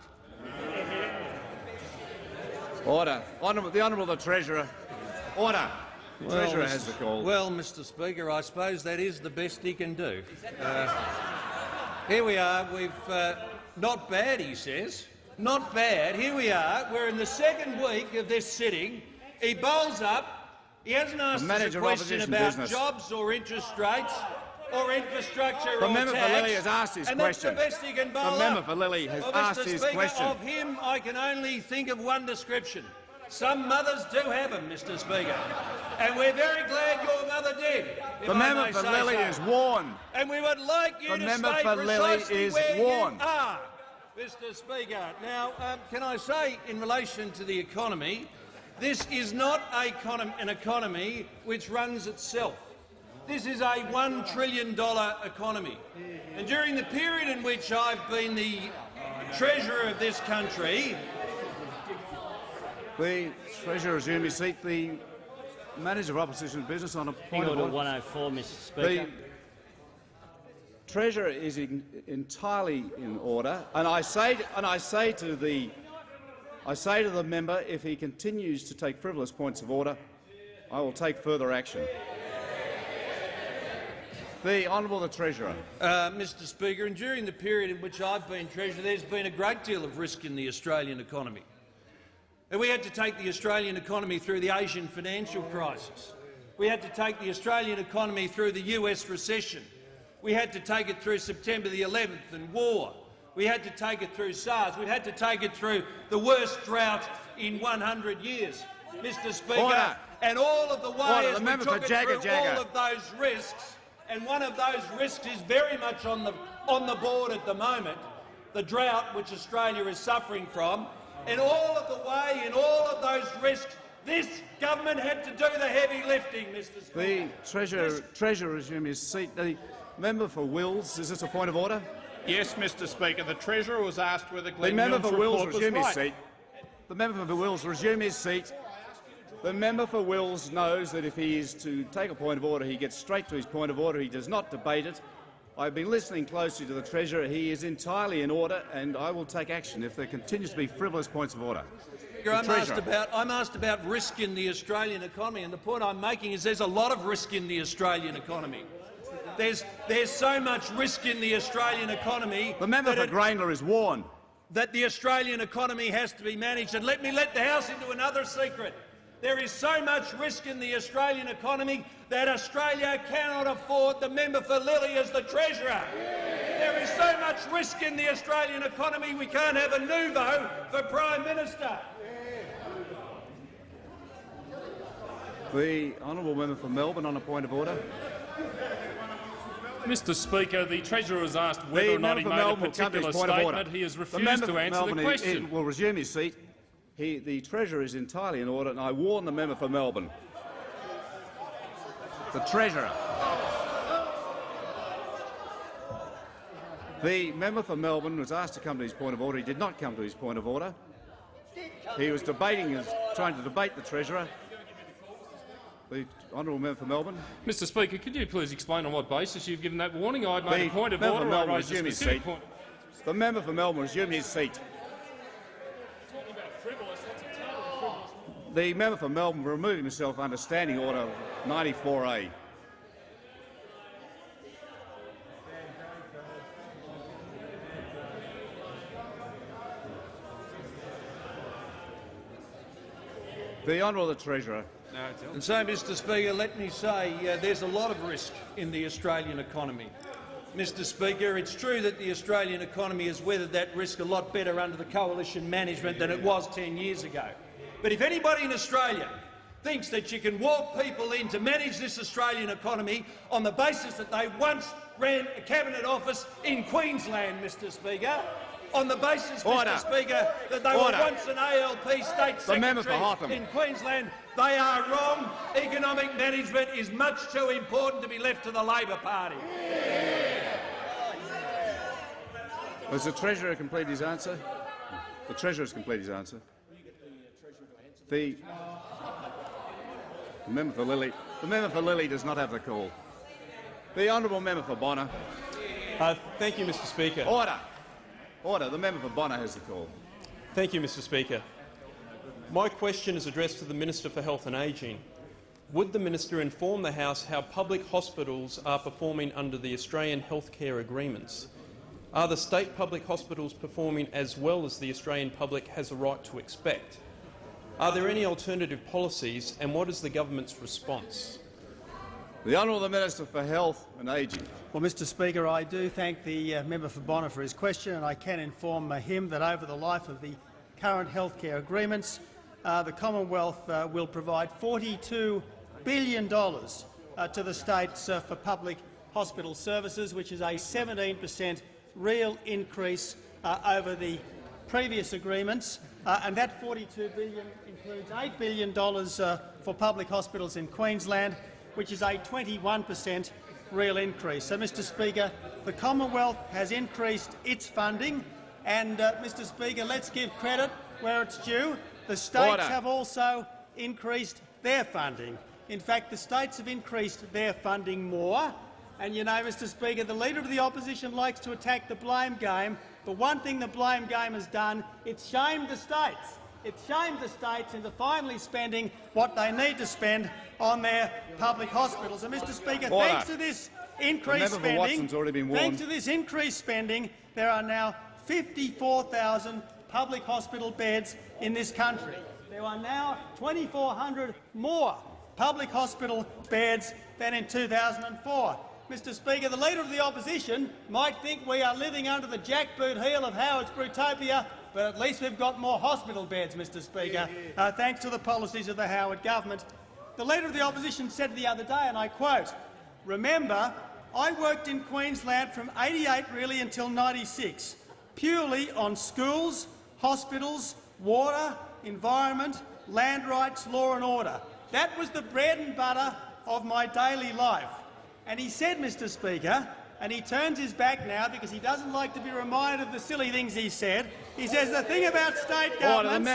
Speaker 2: Order. Honourable, the Honourable the Treasurer. Order. The
Speaker 14: Well,
Speaker 2: Treasurer
Speaker 14: Mr.
Speaker 2: has the call.
Speaker 14: Well, Mr Speaker, I suppose that is the best he can do. Uh, here we are. We've uh, not bad, he says. Not bad. Here we are. We're in the second week of this sitting. He bowls up. He hasn't asked us a question about
Speaker 2: business.
Speaker 14: jobs or interest rates or infrastructure
Speaker 2: The
Speaker 14: or
Speaker 2: member for
Speaker 14: tax.
Speaker 2: Lilley has asked his
Speaker 14: and
Speaker 2: question.
Speaker 14: That's the best he can bowl
Speaker 2: The member for Lilley has
Speaker 14: well,
Speaker 2: asked
Speaker 14: Mr.
Speaker 2: his
Speaker 14: Speaker,
Speaker 2: question.
Speaker 14: Of him, I can only think of one description. Some mothers do have him, Mr Speaker, and we're very glad your mother did.
Speaker 2: The member for
Speaker 14: say
Speaker 2: Lilley
Speaker 14: so.
Speaker 2: is warned.
Speaker 14: And we would like you
Speaker 2: The
Speaker 14: to
Speaker 2: member
Speaker 14: stay
Speaker 2: for
Speaker 14: precisely
Speaker 2: is
Speaker 14: where
Speaker 2: warned.
Speaker 14: you are, Mr Speaker. Now, um, can I say, in relation to the economy, this is not a an economy which runs itself. This is a $1 trillion economy. And during the period in which I've been the Treasurer of this country,
Speaker 2: The Treasurer resume his seat. The Manager of Opposition Business on a point of
Speaker 10: Order
Speaker 2: order.
Speaker 10: 104, Mr Speaker.
Speaker 2: The
Speaker 10: Speaker.
Speaker 2: Treasurer is in, entirely in order, and I say and I say to the I say to the member, if he continues to take frivolous points of order, I will take further action. The Honourable the Treasurer.
Speaker 14: Uh, Mr Speaker, and during the period in which I've been Treasurer, there's been a great deal of risk in the Australian economy. And we had to take the Australian economy through the Asian financial crisis. We had to take the Australian economy through the US recession. We had to take it through September the 11th and war. We had to take it through SARS. We had to take it through the worst drought in 100 years, Mr Speaker.
Speaker 2: Order.
Speaker 14: And all of the way
Speaker 2: Order.
Speaker 14: as
Speaker 2: The
Speaker 14: we took
Speaker 2: for
Speaker 14: it
Speaker 2: Jagga
Speaker 14: through
Speaker 2: Jagga.
Speaker 14: all of those risks, and one of those risks is very much on the, on the board at the moment, the drought which Australia is suffering from. And all of the way, in all of those risks, this government had to do the heavy lifting, Mr
Speaker 2: The
Speaker 14: Speaker.
Speaker 2: Treasurer, Treasurer resume his seat. The member for Wills. Is this a point of order?
Speaker 11: Yes, Mr Speaker. The Treasurer was asked whether
Speaker 2: The
Speaker 11: Glenn
Speaker 2: member
Speaker 11: Milne's
Speaker 2: for Wills
Speaker 11: report was
Speaker 2: resume his
Speaker 11: right.
Speaker 2: seat. The member for Wills resume his seat. The member for Wills knows that if he is to take a point of order, he gets straight to his point of order. He does not debate it. I've been listening closely to the Treasurer. He is entirely in order, and I will take action if there continues to be frivolous points of order.
Speaker 14: I'm asked, about, I'm asked about risk in the Australian economy, and the point I'm making is there's a lot of risk in the Australian economy. There's, there's so much risk in the Australian economy
Speaker 2: The member for
Speaker 14: it-
Speaker 2: Grayndler is warned.
Speaker 14: that the Australian economy has to be managed. And let me let the House into another secret. There is so much risk in the Australian economy that Australia cannot afford the member for Lilley as the Treasurer. There is so much risk in the Australian economy we can't have a nouveau for Prime Minister.
Speaker 2: The honourable member for Melbourne on a point of order.
Speaker 17: Mr Speaker, the Treasurer has asked whether
Speaker 2: The
Speaker 17: or not
Speaker 2: member
Speaker 17: he
Speaker 2: for
Speaker 17: made a
Speaker 2: Melbourne will come to
Speaker 17: particular
Speaker 2: his point of order.
Speaker 17: statement. He has refused to
Speaker 2: for
Speaker 17: answer
Speaker 2: Melbourne,
Speaker 17: the
Speaker 2: he-
Speaker 17: question.
Speaker 2: he will resume his seat. He, the Treasurer is entirely in order, and I warn the member for Melbourne. The Treasurer. The member for Melbourne was asked to come to his point of order. He did not come to his point of order. He was debating, his, trying to debate the Treasurer. The honourable member for Melbourne.
Speaker 17: Mr Speaker, could you please explain on what basis you've given that warning? I made
Speaker 2: the
Speaker 17: a point of
Speaker 2: member
Speaker 17: order.
Speaker 2: for Melbourne
Speaker 17: I raised a specific
Speaker 2: seat.
Speaker 17: point.
Speaker 2: The member for Melbourne resume his seat. The member for Melbourne removing himself under Standing Order 94A. The Honourable the Treasurer.
Speaker 14: And so, Mr Speaker, let me say uh, there's a lot of risk in the Australian economy. Mr Speaker, it's true that the Australian economy has weathered that risk a lot better under the coalition management than it was 10 years ago. But if anybody in Australia thinks that you can walk people in to manage this Australian economy on the basis that they once ran a cabinet office in Queensland, Mr Speaker, on the basis,
Speaker 2: Order.
Speaker 14: Mr Speaker, that they
Speaker 2: Order.
Speaker 14: were once an ALP state
Speaker 2: The member for
Speaker 14: secretary in Queensland, they are wrong. Economic management is much too important to be left to the Labor Party.
Speaker 2: Has the Treasurer completed his answer? The Treasurer has completed his answer. The, the member for Lilley. The member for Lilley does not have the call. The honourable member for Bonner.
Speaker 18: Uh, thank you, Mr Speaker.
Speaker 2: Order. Order. The member for Bonner has the call.
Speaker 18: Thank you, Mr Speaker. My question is addressed to the Minister for Health and Ageing. Would the minister inform the House how public hospitals are performing under the Australian healthcare agreements? Are the state public hospitals performing as well as the Australian public has a right to expect? Are there any alternative policies, and what is the government's response?
Speaker 2: The Honourable Minister for Health and Ageing.
Speaker 19: Well, Mr Speaker, I do thank the uh, member for Bonner for his question, and I can inform uh, him that over the life of the current healthcare agreements, uh, the Commonwealth uh, will provide $42 billion uh, to the states uh, for public hospital services, which is a 17 per cent real increase uh, over the previous agreements, uh, and that 42 billion includes $8 billion uh, for public hospitals in Queensland, which is a 21 per cent real increase. So, Mr Speaker, the Commonwealth has increased its funding, and, uh, Mr Speaker, let's give credit where it's due. The states
Speaker 2: Order.
Speaker 19: have also increased their funding. In fact, the states have increased their funding more. And you know, Mr Speaker, the Leader of the Opposition likes to attack the blame game. But one thing the blame game has done, it's shamed the states. It's shamed the states into finally spending what they need to spend on their public hospitals. And, Mr Speaker,
Speaker 2: Order.
Speaker 19: thanks to this increased spending,
Speaker 2: been
Speaker 19: thanks to this increased spending, there are now 54,000 public hospital beds in this country. There are now 2,400 more public hospital beds than in 2004. Mr Speaker, the Leader of the Opposition might think we are living under the jackboot heel of Howard's Brutopia, but at least we've got more hospital beds, Mr Speaker, uh, thanks to the policies of the Howard government. The Leader of the Opposition said the other day, and I quote, Remember, I worked in Queensland from 88 really until 96, purely on schools, hospitals, water, environment, land rights, law and order. That was the bread and butter of my daily life. And he said, Mr Speaker, and he turns his back now because he doesn't like to be reminded of the silly things he said. He says the thing about state governments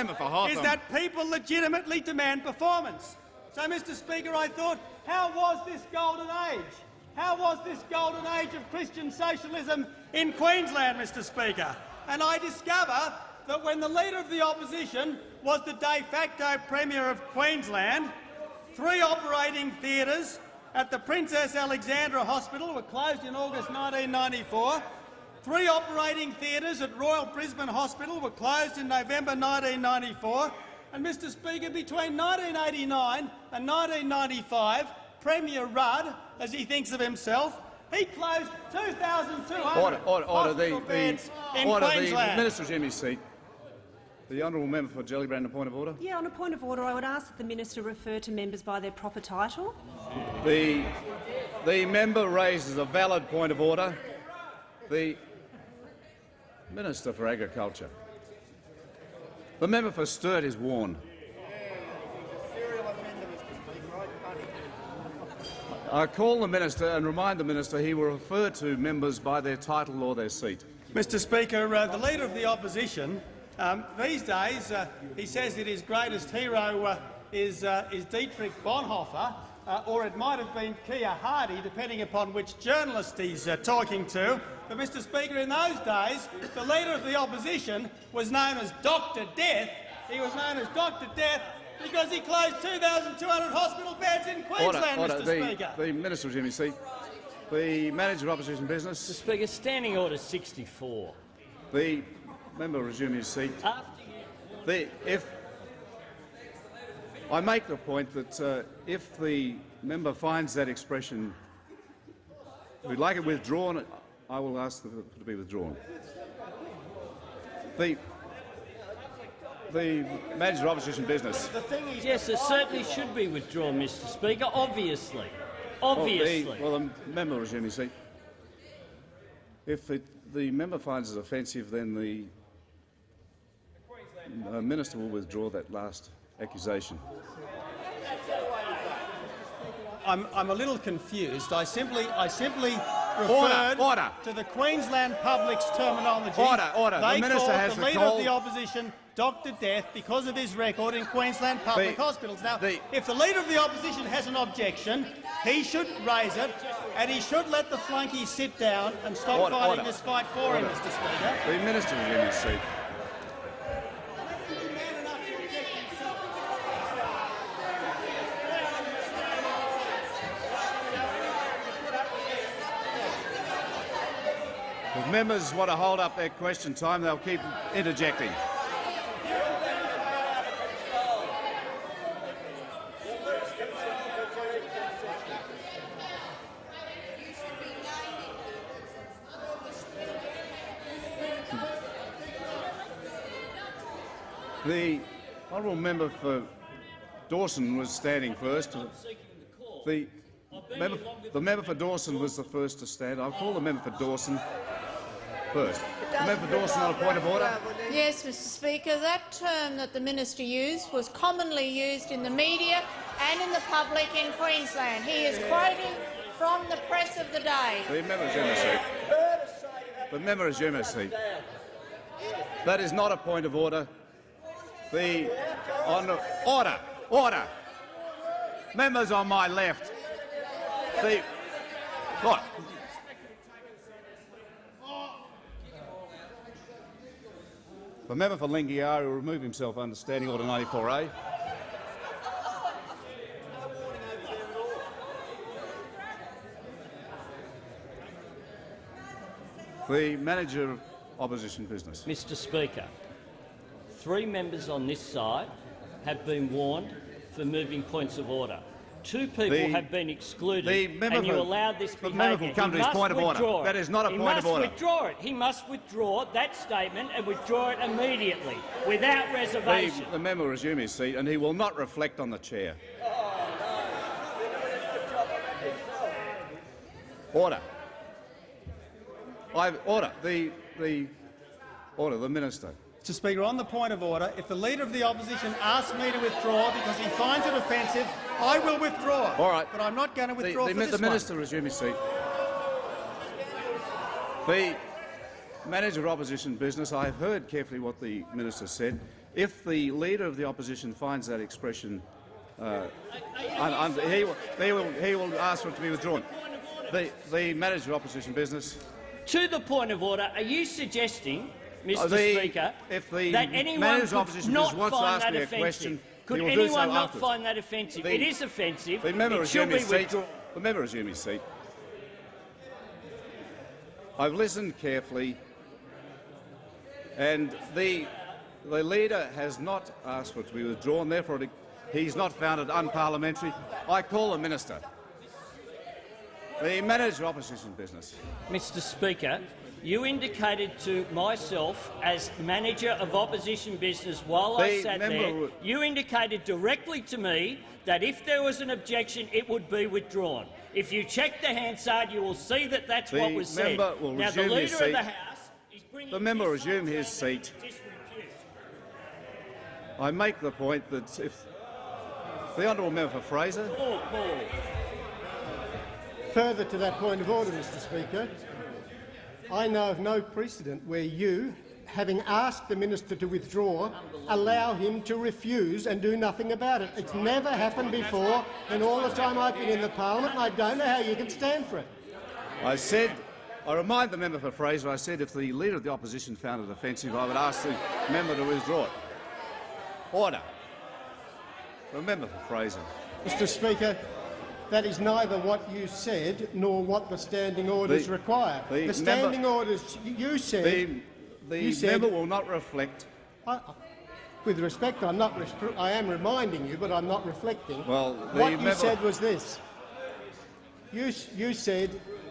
Speaker 19: is that people legitimately demand performance. So, Mr Speaker, I thought, how was this golden age? How was this golden age of Christian socialism in Queensland, Mr Speaker? And I discover that when the Leader of the Opposition was the de facto Premier of Queensland, three operating theatres at the Princess Alexandra Hospital were closed in August 1994. Three operating theatres at Royal Brisbane Hospital were closed in November 1994. And, Mr Speaker, between 1989 and 1995, Premier Rudd, as he thinks of himself, he closed 2,200
Speaker 2: Order, order, order. The,
Speaker 19: hospital beds
Speaker 2: the,
Speaker 19: in
Speaker 2: order. The
Speaker 19: Queensland.
Speaker 2: Minister resume his seat. The honourable member for Gellibrand, a point of order.
Speaker 20: Yeah, on a point of order, I would ask that the minister refer to members by their proper title.
Speaker 2: The, the member raises a valid point of order. The Minister for Agriculture. The member for Sturt is warned. I call the minister and remind the minister he will refer to members by their title or their seat.
Speaker 19: Mr Speaker, uh, the Leader of the Opposition, um, these days uh, he says that his greatest hero uh, is, uh, is Dietrich Bonhoeffer, uh, or it might have been Keir Hardie, depending upon which journalist he's uh, talking to. But, Mr Speaker, in those days, the Leader of the Opposition was known as Dr Death. He was known as Dr Death because he closed 2,200 hospital beds in Queensland,
Speaker 2: order, order.
Speaker 19: Mr
Speaker 2: The,
Speaker 19: Speaker.
Speaker 2: the minister resume his seat. The manager of opposition business.
Speaker 10: Mr Speaker, Standing Order 64.
Speaker 2: The member resume his seat. The, if I make the point that uh, if the member finds that expression, we'd like it withdrawn, I will ask for it to be withdrawn. The the manager of opposition business.
Speaker 10: The thing is, yes, it certainly should be withdrawn, Mr Speaker, obviously. Obviously.
Speaker 2: Well, the, well, the member resume his seat. If it, the member finds it offensive, then the uh, minister will withdraw that last accusation.
Speaker 19: I'm, I'm a little confused. I simply, I simply referred
Speaker 2: order. order.
Speaker 19: to the Queensland public's terminology.
Speaker 2: Order, order. The
Speaker 19: They
Speaker 2: minister
Speaker 19: called
Speaker 2: has
Speaker 19: the
Speaker 2: the
Speaker 19: leader of the opposition Dr Death because of his record in Queensland public
Speaker 2: The-
Speaker 19: hospitals. Now, if the leader of the opposition has an objection, he should raise it, and he should let the flunky sit down and stop
Speaker 2: Order,
Speaker 19: fighting
Speaker 2: order.
Speaker 19: this fight for him, Mr Speaker.
Speaker 2: The minister is in his seat. Members want to hold up their question time, they'll keep interjecting. The honourable member for Dawson was standing first. The member, the member for Dawson was the first to stand. I'll call the member for Dawson first. Member for Dawson on a point of order.
Speaker 21: Yes, Mr Speaker, that term that the minister used was commonly used in the media and in the public in Queensland. He is quoting from the press of the day.
Speaker 2: The member resume his seat. The member resume his seat. That is not a point of order. The on order, order. Members on my left. The what? The member for Lingiari will remove himself under Standing Order 94A. The manager of opposition business.
Speaker 10: Mr Speaker, three members on this side have been warned for moving points of order. Two people
Speaker 2: The-
Speaker 10: have been excluded,
Speaker 2: the member
Speaker 10: and you allowed this
Speaker 2: the
Speaker 10: behaviour.
Speaker 2: member will come
Speaker 10: he
Speaker 2: to his
Speaker 10: must
Speaker 2: point of order.
Speaker 10: withdraw it.
Speaker 2: That is not a
Speaker 10: he
Speaker 2: point
Speaker 10: must
Speaker 2: of order.
Speaker 10: He must withdraw it. He must withdraw that statement and withdraw it immediately, without reservation.
Speaker 2: The, the member will resume his seat and he will not reflect on the chair. Order. I order the the order the minister.
Speaker 19: Mr Speaker, on the point of order, if the Leader of the Opposition asks me to withdraw because he finds it offensive, I will withdraw.
Speaker 2: All right.
Speaker 19: But I'm not going to withdraw
Speaker 2: the,
Speaker 19: for
Speaker 2: mi-
Speaker 19: this
Speaker 2: the
Speaker 19: one.
Speaker 2: minister resume his seat. The manager of opposition business. I have heard carefully what the minister said. If the leader of the opposition finds that expression, uh, un- un- he, will, he, will, he will ask for it to be withdrawn. The, the manager of opposition business.
Speaker 10: To the point of order, are you suggesting, Mr
Speaker 2: Uh, the-
Speaker 10: Speaker,
Speaker 2: if the
Speaker 10: that anyone
Speaker 2: manager of
Speaker 10: could
Speaker 2: opposition
Speaker 10: not
Speaker 2: business wants to
Speaker 10: find
Speaker 2: ask
Speaker 10: that
Speaker 2: me a
Speaker 10: offensive?
Speaker 2: question,
Speaker 10: could
Speaker 2: do so
Speaker 10: anyone not
Speaker 2: afterwards.
Speaker 10: find that offensive?
Speaker 2: The-
Speaker 10: it is offensive.
Speaker 2: The member
Speaker 10: it should be
Speaker 2: his seat.
Speaker 10: withdrawn.
Speaker 2: The member resume his seat. I've listened carefully, and the the leader has not asked for it to be withdrawn. Therefore, he's not found it unparliamentary. I call the minister. The manager of opposition business.
Speaker 10: Mr Speaker, you indicated to myself as manager of opposition business while I sat there, you indicated directly to me that if there was an objection, it would be withdrawn. If you check the Hansard, you will see that that's
Speaker 2: The
Speaker 10: what was said.
Speaker 2: member will
Speaker 10: now, the
Speaker 2: resume
Speaker 10: Leader
Speaker 2: his
Speaker 10: of
Speaker 2: seat.
Speaker 10: the House is bringing
Speaker 2: The member resume his seat. I make the point that if the honourable member for Fraser.
Speaker 10: Paul, Paul.
Speaker 22: Further to that point of order, Mr Speaker, I know of no precedent where you
Speaker 23: having asked the minister to withdraw, allow him to refuse and do nothing about it. It's never happened before, and all the time I've been in the parliament, I don't know how you can stand for it.
Speaker 2: I said, I remind the member for Fraser, I said if the Leader of the Opposition found it offensive, I would ask the member to withdraw it. Order. The member for Fraser.
Speaker 23: Mr Speaker, that is neither what you said nor what the standing orders
Speaker 2: The-
Speaker 23: require.
Speaker 2: the
Speaker 23: The, standing
Speaker 2: member-
Speaker 23: orders you said.
Speaker 2: The, the
Speaker 23: you said,
Speaker 2: member will not reflect.
Speaker 23: I, with respect, I'm not. I am reminding you, but I'm not reflecting.
Speaker 2: Well,
Speaker 23: what you
Speaker 2: member-
Speaker 23: said was this. You, you said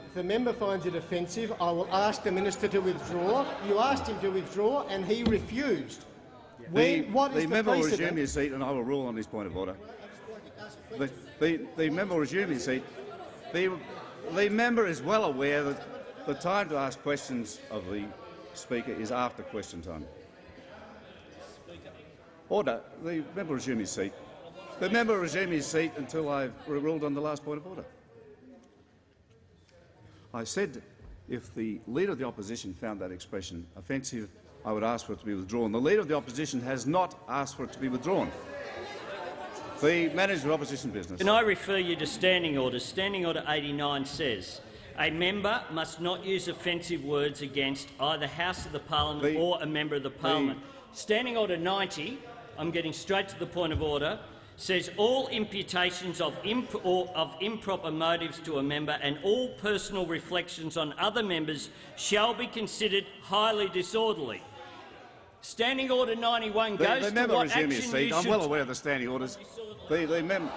Speaker 23: if the member finds it offensive, I will ask the minister to withdraw. You asked him to withdraw, and he refused.
Speaker 2: The,
Speaker 23: When, what is
Speaker 2: the
Speaker 23: the
Speaker 2: member will resume his seat, and I will rule on this point of order. The, the, the member will resume his seat. The, the member is well aware that the time to ask questions of the Speaker is after question time. Order. The member resume his seat. The member resume his seat until I've ruled on the last point of order. I said if the Leader of the Opposition found that expression offensive, I would ask for it to be withdrawn. The Leader of the Opposition has not asked for it to be withdrawn. The Manager of Opposition Business.
Speaker 10: Can I refer you to Standing Orders? Standing Order 89 says a member must not use offensive words against either House of the Parliament or a member of the Parliament. Standing Order 90, I'm getting straight to the point of order, says all imputations of, imp or of improper motives to a member and all personal reflections on other members shall be considered highly disorderly. Standing Order 91
Speaker 2: The,
Speaker 10: goes
Speaker 2: the
Speaker 10: to
Speaker 2: member
Speaker 10: what
Speaker 2: resume
Speaker 10: action
Speaker 2: seat. I'm well aware of the standing orders. The, the, mem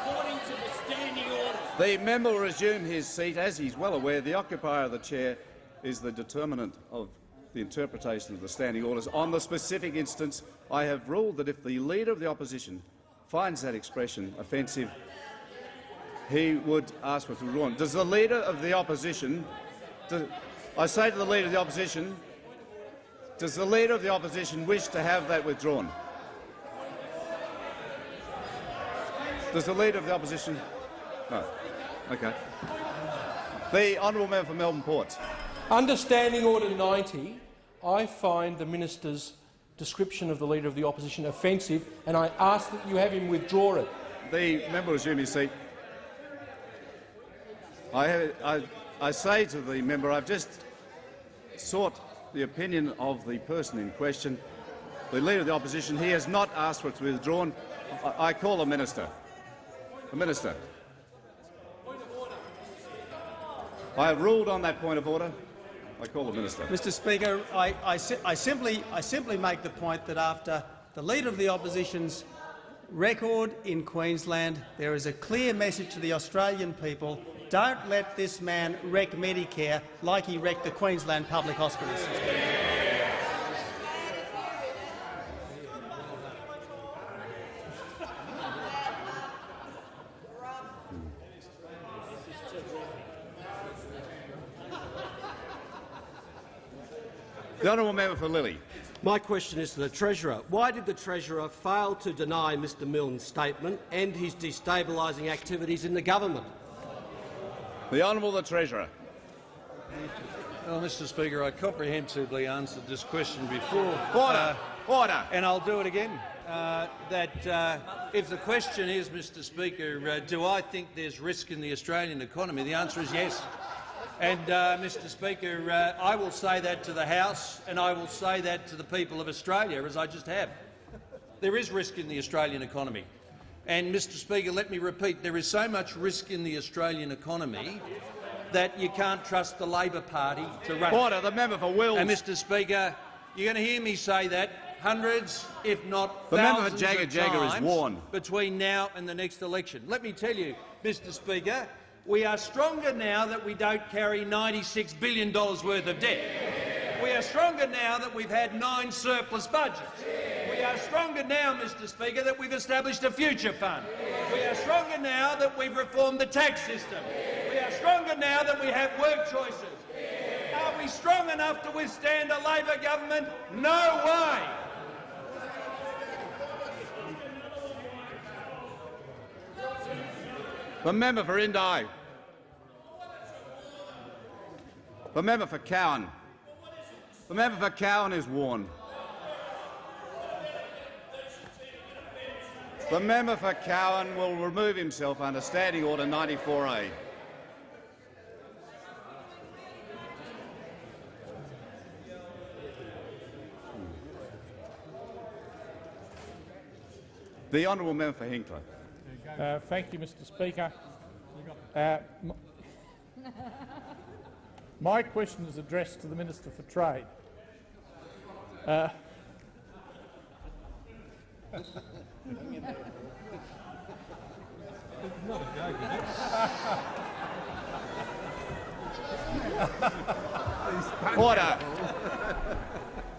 Speaker 10: according to the standing orders.
Speaker 2: the member will resume his seat. As he's well aware, the occupier of the chair is the determinant of the interpretation of the standing orders. On the specific instance, I have ruled that if the Leader of the Opposition finds that expression offensive, he would ask for it to be withdrawn. Does the Leader of the Opposition... do- I say to the Leader of the Opposition, does the Leader of the Opposition wish to have that withdrawn? Does the Leader of the Opposition... No. OK. The honourable member for Melbourne Ports.
Speaker 22: Understanding Order 90, I find the minister's description of the Leader of the Opposition offensive, and I ask that you have him withdraw it.
Speaker 2: The member resume his seat. I, have, I, I say to the member, I've just sought the opinion of the person in question, the Leader of the Opposition. He has not asked for it to be withdrawn. I, call the minister. The minister. I have ruled on that point of order. I call the minister.
Speaker 24: Mr Speaker, I, I, I, simply, I simply make the point that after the Leader of the Opposition's record in Queensland, there is a clear message to the Australian people don't let this man wreck Medicare like he wrecked the Queensland public hospitals.
Speaker 2: The honourable member for Lilley.
Speaker 16: My question is to the Treasurer. Why did the Treasurer fail to deny Mr Milne's statement and his destabilising activities in the government?
Speaker 2: The Honourable the Treasurer.
Speaker 14: Well, Mr Speaker, I comprehensively answered this question before.
Speaker 2: Order. Order.
Speaker 14: And I'll do it again. Uh, that uh, if the question is, Mr Speaker, uh, do I think there's risk in the Australian economy, the answer is yes. And, uh, Mr Speaker, uh, I will say that to the House and I will say that to the people of Australia, as I just have. There is risk in the Australian economy. And, Mr Speaker, let me repeat, there is so much risk in the Australian economy that you can't trust the Labor Party to run it.
Speaker 2: Order. The member for Wills.
Speaker 14: And, Mr Speaker, you're going to hear me say that hundreds, if not
Speaker 2: The member for
Speaker 14: thousands
Speaker 2: Jagger
Speaker 14: of
Speaker 2: Jagger is warned.
Speaker 14: between now and the next election. Let me tell you, Mr Speaker, we are stronger now that we don't carry $96 billion worth of debt. We are stronger now that we've had nine surplus budgets. We are stronger now, Mr Speaker, that we've established a future fund. We are stronger now that we've reformed the tax system. We are stronger now that we have work choices. Are we strong enough to withstand a Labor government? No way!
Speaker 2: The member for Indi. The member for Cowan. The member for Cowan is warned. The member for Cowan will remove himself under Standing Order 94A. The honourable member for Hinkler.
Speaker 25: Uh, thank you, Mr Speaker. Uh, my question is addressed to the Minister for Trade. Uh,
Speaker 2: Order.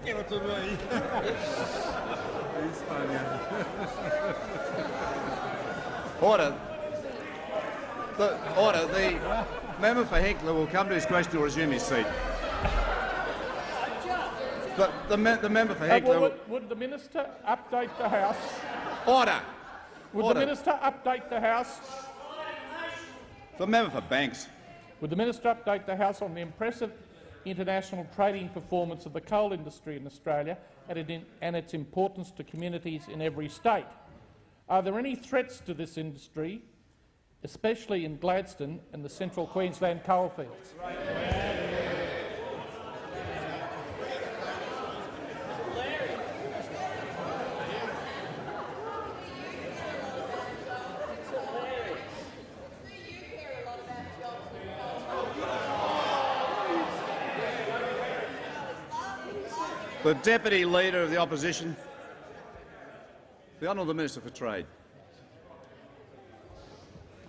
Speaker 26: Give it to me.
Speaker 2: Order. The, order. The member for Hinkler will come to his question or resume his seat. The, the, me- the member for
Speaker 25: uh, well,
Speaker 2: will...
Speaker 25: would, would the minister update the House?
Speaker 2: Order.
Speaker 25: Would
Speaker 2: Order.
Speaker 25: the minister update the House?
Speaker 2: The member for Banks.
Speaker 25: Would the minister update the House on the impressive international trading performance of the coal industry in Australia and, it, and its importance to communities in every state? Are there any threats to this industry, especially in Gladstone and the central Queensland coalfields?
Speaker 2: The Deputy Leader of the Opposition. The Honourable Minister for Trade.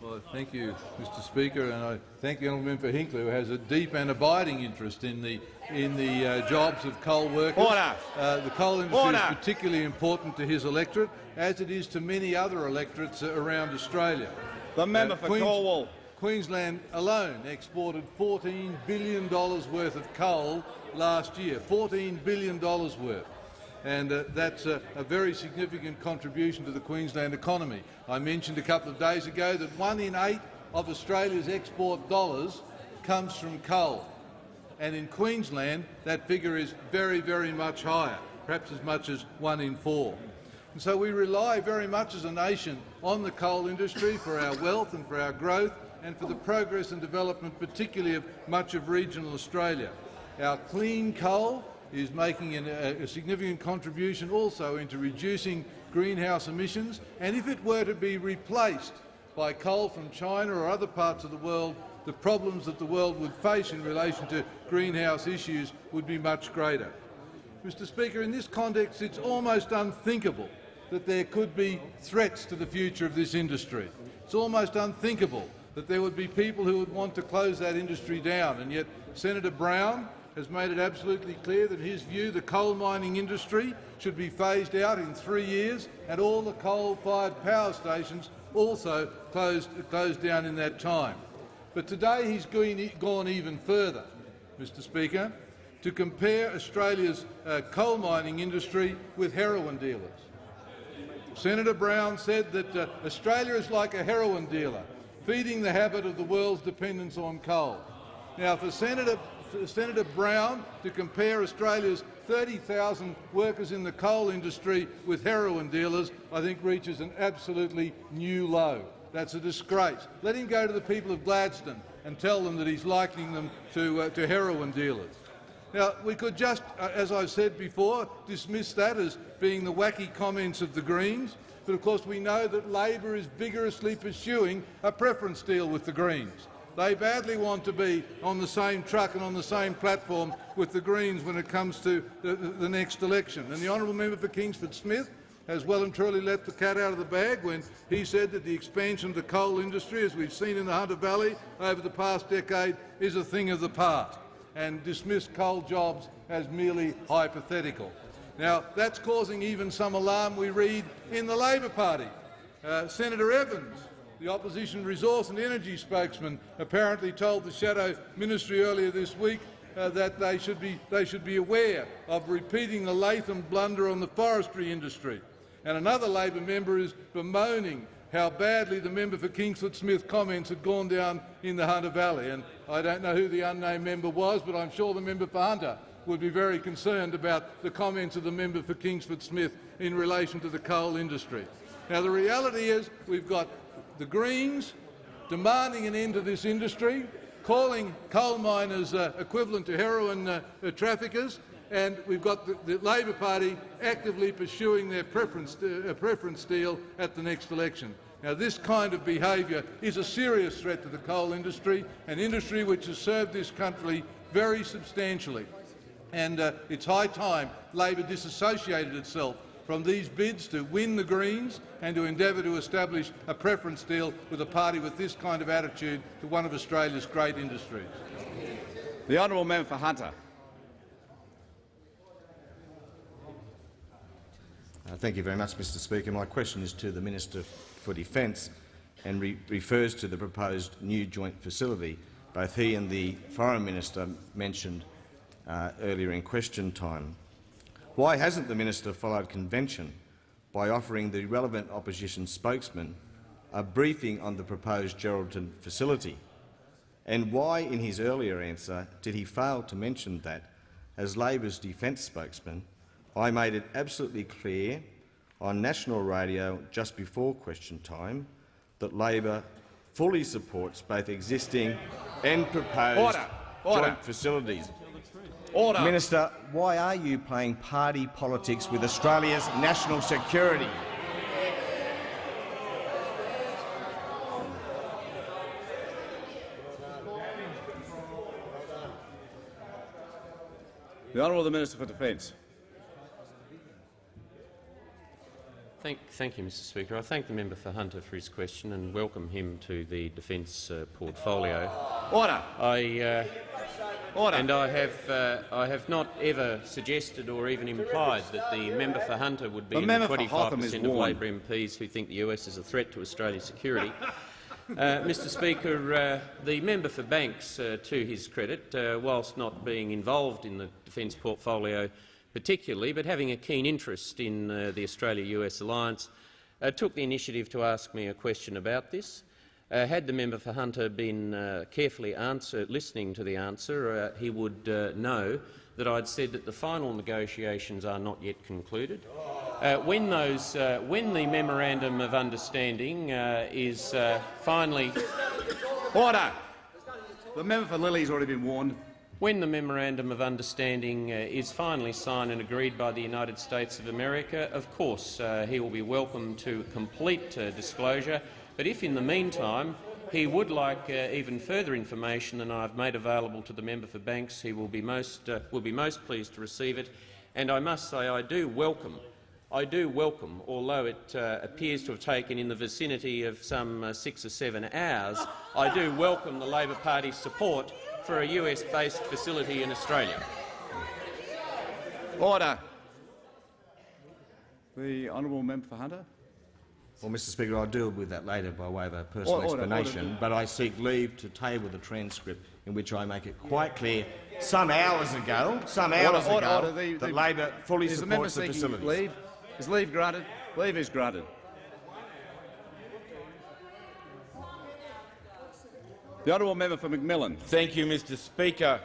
Speaker 27: Well, thank you, Mr. Speaker, and I thank the honourable member for Hinkler, who has a deep and abiding interest in the in the uh, jobs of coal workers. Uh, the coal industry
Speaker 2: Order.
Speaker 27: is particularly important to his electorate, as it is to many other electorates uh, around Australia.
Speaker 2: The member for Cornwall.
Speaker 27: Queensland alone exported $14 billion worth of coal last year. $14 billion worth and uh, that's a, a very significant contribution to the Queensland economy. I mentioned a couple of days ago that one in eight of Australia's export dollars comes from coal, and in Queensland that figure is very, very much higher, perhaps as much as one in four. And so we rely very much as a nation on the coal industry for our wealth and for our growth and for the progress and development particularly of much of regional Australia. Our clean coal is making an, a, a significant contribution also into reducing greenhouse emissions, and if it were to be replaced by coal from China or other parts of the world, the problems that the world would face in relation to greenhouse issues would be much greater. Mr Speaker, in this context it's almost unthinkable that there could be threats to the future of this industry. It's almost unthinkable that there would be people who would want to close that industry down, and yet Senator Brown has made it absolutely clear that his view the coal mining industry should be phased out in three years and all the coal-fired power stations also closed, closed down in that time. But today he's gone even further, Mr Speaker, to compare Australia's uh, coal mining industry with heroin dealers. Senator Brown said that uh, Australia is like a heroin dealer, feeding the habit of the world's dependence on coal. Now, for Senator Senator Brown to compare Australia's 30,000 workers in the coal industry with heroin dealers, I think reaches an absolutely new low. That's a disgrace. Let him go to the people of Gladstone and tell them that he's likening them to, uh, to heroin dealers. Now, we could just, uh, as I've said before, dismiss that as being the wacky comments of the Greens, but of course we know that Labor is vigorously pursuing a preference deal with the Greens. They badly want to be on the same truck and on the same platform with the Greens when it comes to the, the next election. And the honourable member for Kingsford Smith has well and truly let the cat out of the bag when he said that the expansion of the coal industry, as we've seen in the Hunter Valley over the past decade, is a thing of the past, and dismissed coal jobs as merely hypothetical. Now, that's causing even some alarm, we read, in the Labor Party. Uh, Senator Evans the opposition resource and energy spokesman apparently told the shadow ministry earlier this week uh, that they should, be, they should be aware of repeating the Latham blunder on the forestry industry. And another Labor member is bemoaning how badly the member for Kingsford Smith comments had gone down in the Hunter Valley. And I don't know who the unnamed member was, but I'm sure the member for Hunter would be very concerned about the comments of the member for Kingsford Smith in relation to the coal industry. Now, the reality is we've got the Greens demanding an end to this industry, calling coal miners uh, equivalent to heroin uh, uh, traffickers, and we've got the, the, Labor Party actively pursuing their preference, uh, preference deal at the next election. Now, this kind of behaviour is a serious threat to the coal industry, an industry which has served this country very substantially. And uh, it's high time Labor disassociated itself from these bids to win the Greens and to endeavour to establish a preference deal with a party with this kind of attitude to one of Australia's great industries.
Speaker 2: The honourable member for Hunter.
Speaker 28: Uh, thank you very much, Mr Speaker. My question is to the Minister for Defence and re refers to the proposed new joint facility. Both he and the Foreign Minister mentioned uh, earlier in question time. Why hasn't the minister followed convention by offering the relevant opposition spokesman a briefing on the proposed Geraldton facility? And why, in his earlier answer, did he fail to mention that, as Labor's defence spokesman, I made it absolutely clear on national radio just before question time that Labor fully supports both existing and proposed
Speaker 2: Order. Order.
Speaker 28: joint facilities.
Speaker 2: Order.
Speaker 28: Minister, why are you playing party politics with Australia's national security?
Speaker 2: The Honourable Minister for Defence.
Speaker 8: Thank, thank, you, Mr Speaker. I thank the member for Hunter for his question and welcome him to the defence uh, portfolio.
Speaker 2: Order.
Speaker 8: I, uh,
Speaker 2: Order.
Speaker 8: And I have, uh, I have not ever suggested or even implied that the member for Hunter would be
Speaker 2: the
Speaker 8: in the
Speaker 2: 25
Speaker 8: per cent of Labor MPs who think the US is a threat to Australia's security. Uh, Mr Speaker, uh, the member for Banks, uh, to his credit, uh, whilst not being involved in the defence portfolio particularly, but having a keen interest in uh, the Australia-US alliance, uh, took the initiative to ask me a question about this. Uh, had the member for Hunter been uh, carefully answer, listening to the answer, uh, he would uh, know that I'd said that the final negotiations are not yet concluded. When, those, when the memorandum of understanding is finally
Speaker 2: order, the member for Lilley has already been warned.
Speaker 8: When the memorandum of understanding uh, is finally signed and agreed by the United States of America, of course uh, he will be welcome to complete uh, disclosure but if in the meantime he would like uh, even further information than I've made available to the member for Banks, he will be most, uh, will be most pleased to receive it. And I must say I do welcome I do welcome, although it uh, appears to have taken in the vicinity of some uh, six or seven hours, I do welcome the Labor Party's support for a US-based facility in Australia.
Speaker 2: Order. The honourable member for Hunter.
Speaker 28: Well, Mr Speaker, I'll deal with that later by way of a personal order, explanation, order. but I seek leave to table the transcript in which I make it quite clear some hours ago, some hours
Speaker 2: order,
Speaker 28: ago,
Speaker 2: order, the,
Speaker 28: that
Speaker 2: the, Labor
Speaker 28: fully supports the,
Speaker 2: the
Speaker 28: facilities.
Speaker 2: Leave? Is leave granted? Leave is granted. The honourable member for McMillan.
Speaker 29: Thank you, Mr Speaker.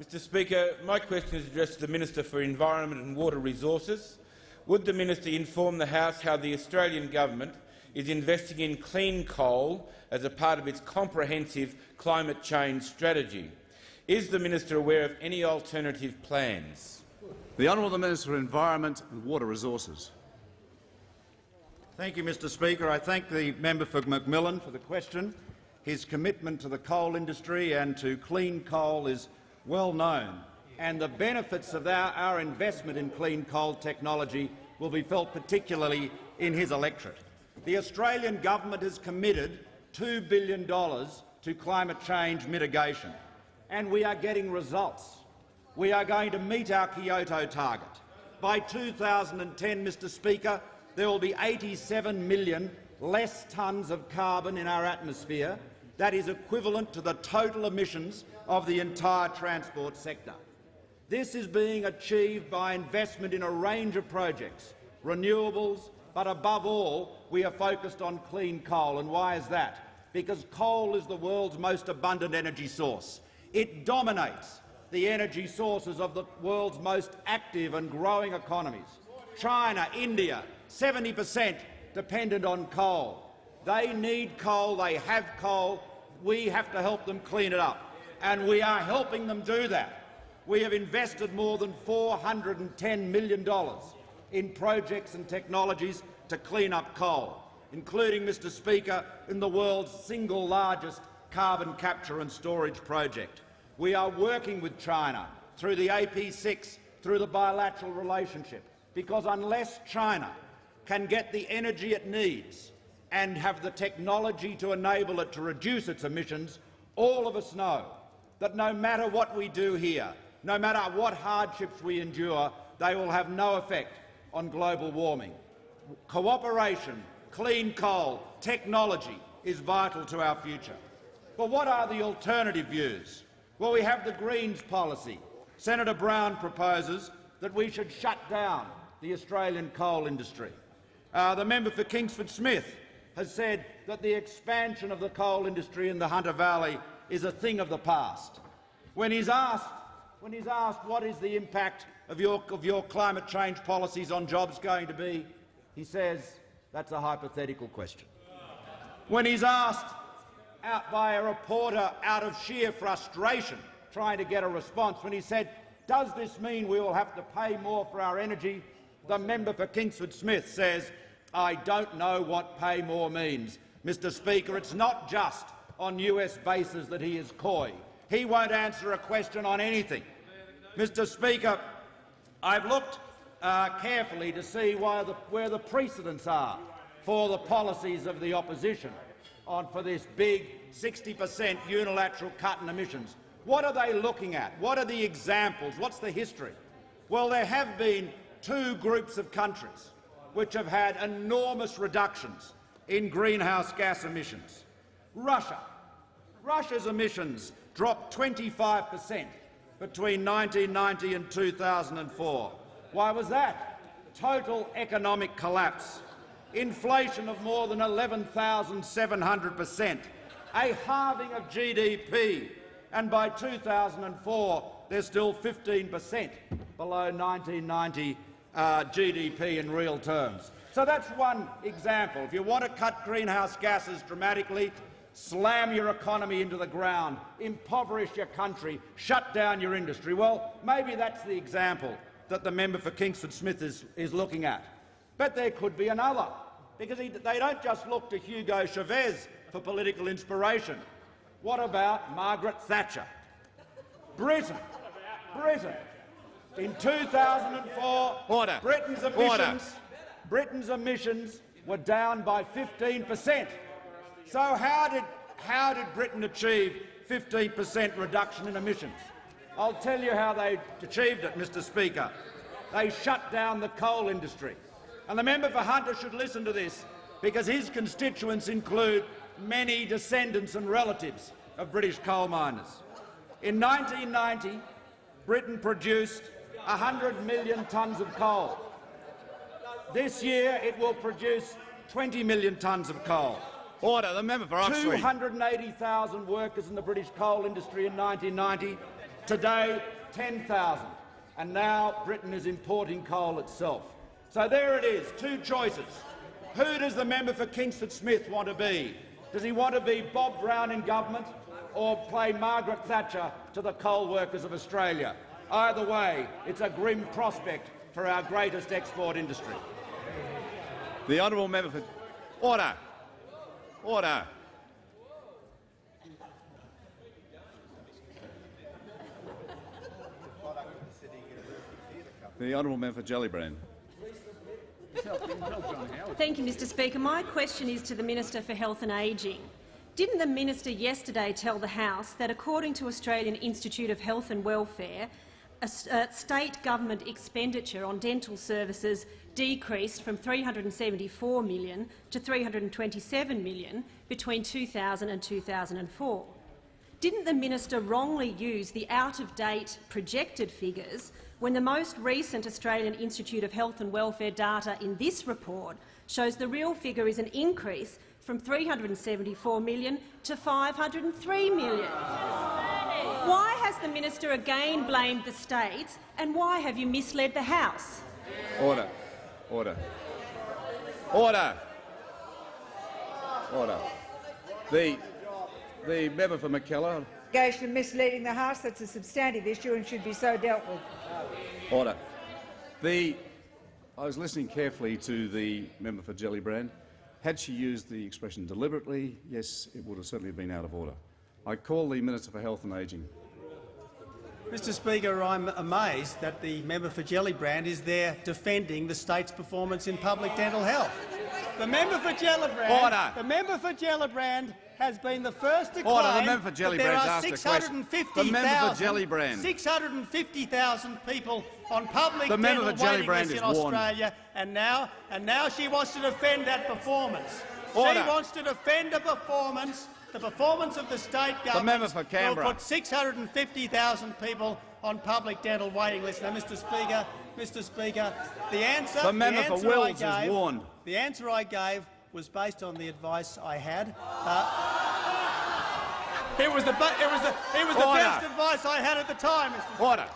Speaker 29: Mr Speaker, my question is addressed to the Minister for Environment and Water Resources. Would the minister inform the House how the Australian government is investing in clean coal as a part of its comprehensive climate change strategy? Is the minister aware of any alternative plans?
Speaker 2: The Honourable Minister for Environment and Water Resources.
Speaker 30: Thank you, Mr Speaker. I thank the member for McMillan for the question. His commitment to the coal industry and to clean coal is well known and the benefits of our, investment in clean coal technology will be felt particularly in his electorate. The Australian government has committed $2 billion to climate change mitigation, and we are getting results. We are going to meet our Kyoto target. By 2010, Mr Speaker, there will be 87 million less tonnes of carbon in our atmosphere. That is equivalent to the total emissions of the entire transport sector. This is being achieved by investment in a range of projects, renewables, but above all, we are focused on clean coal. And why is that? Because coal is the world's most abundant energy source. It dominates the energy sources of the world's most active and growing economies. China, India, 70 per cent dependent on coal. They need coal, they have coal. We have to help them clean it up, and we are helping them do that. We have invested more than $410 million in projects and technologies to clean up coal, including, Mr Speaker, in the world's single largest carbon capture and storage project. We are working with China through the AP6, through the bilateral relationship, because unless China can get the energy it needs and have the technology to enable it to reduce its emissions, all of us know that no matter what we do here, no matter what hardships we endure, they will have no effect on global warming. Cooperation, clean coal, technology is vital to our future. But what are the alternative views? Well, we have the Greens policy. Senator Brown proposes that we should shut down the Australian coal industry. Uh, the member for Kingsford Smith has said that the expansion of the coal industry in the Hunter Valley is a thing of the past. When he's asked, when he's asked what is the impact of your, of your climate change policies on jobs going to be, he says that's a hypothetical question. When he's asked out by a reporter out of sheer frustration trying to get a response, when he said, does this mean we will have to pay more for our energy, the member for Kingsford Smith says, I don't know what pay more means. Mr Speaker, it's not just on US bases that he is coy. He won't answer a question on anything. Mr Speaker, I've looked uh, carefully to see the, where the precedents are for the policies of the opposition on for this big 60 per cent unilateral cut in emissions. What are they looking at? What are the examples? What's the history? Well, there have been two groups of countries which have had enormous reductions in greenhouse gas emissions. Russia. Russia's emissions dropped 25 per cent between 1990 and 2004. Why was that? Total economic collapse. Inflation of more than 11,700 per cent. A halving of GDP. And by 2004, they're still 15 per cent below 1990 uh, GDP in real terms. So that's one example. If you want to cut greenhouse gases dramatically, slam your economy into the ground, impoverish your country, shut down your industry. Well, maybe that's the example that the member for Kingsford Smith is, is looking at. But there could be another, because he, they don't just look to Hugo Chavez for political inspiration. What about Margaret Thatcher? Britain, Britain, in 2004,
Speaker 29: Order.
Speaker 30: Britain's emissions, Order. Britain's emissions were down by 15 per cent. So how did, how did Britain achieve 15 per cent reduction in emissions? I'll tell you how they achieved it, Mr Speaker. They shut down the coal industry. And the member for Hunter should listen to this, because his constituents include many descendants and relatives of British coal miners. In 1990, Britain produced 100 million tonnes of coal. This year it will produce 20 million tonnes of coal.
Speaker 29: Order. The member for Oxley.
Speaker 30: 280,000 workers in the British coal industry in 1990. Today, 10,000. And now Britain is importing coal itself. So there it is, two choices. Who does the member for Kingsford Smith want to be? Does he want to be Bob Brown in government or play Margaret Thatcher to the coal workers of Australia? Either way, it's a grim prospect for our greatest export industry.
Speaker 29: The honourable member for order. Order.
Speaker 2: The honourable member for Gellibrand.
Speaker 20: Thank you, Mr Speaker. My question is to the Minister for Health and Ageing. Didn't the minister yesterday tell the House that, according to Australian Institute of Health and Welfare, a, state government expenditure on dental services decreased from 374 million to 327 million between 2000 and 2004. Didn't the minister wrongly use the out-of-date projected figures when the most recent Australian Institute of Health and Welfare data in this report shows the real figure is an increase from 374 million to 503 million? Why has the minister again blamed the states, and why have you misled the House?
Speaker 2: Order. Order. Order. Order. The, the member for McKellar.
Speaker 31: allegation of misleading the House. That's a substantive issue and should be so dealt with.
Speaker 2: Order. The, I was listening carefully to the member for Gellibrand. Had she used the expression deliberately, yes, it would have certainly been out of order. I call the Minister for Health and Ageing.
Speaker 19: Mr Speaker, I'm amazed that the member for Gellibrand is there defending the state's performance in public dental health. The member for Gellibrand,
Speaker 2: Order.
Speaker 19: the member for Gellibrand has been the first to oh,
Speaker 2: Order.
Speaker 19: claim
Speaker 2: The member for
Speaker 19: that there are
Speaker 2: asked a question. The member for Gellibrand.
Speaker 19: 650,000 people on public
Speaker 2: The
Speaker 19: dental waiting lists in. Australia, and now, and now she wants to defend that performance.
Speaker 2: Order.
Speaker 19: She wants to defend a performance, the performance of the state government.
Speaker 2: Canberra.
Speaker 19: Will put 650,000 people on public dental waiting lists. Now, Mr. Speaker, Mr. Speaker, the answer.
Speaker 2: The member for
Speaker 19: answer I
Speaker 2: Wills is
Speaker 19: gave-
Speaker 2: warned.
Speaker 19: The answer I gave was based on the advice I had. Uh, it was the it was the it was the best advice I had at the time, Mr.
Speaker 2: Order.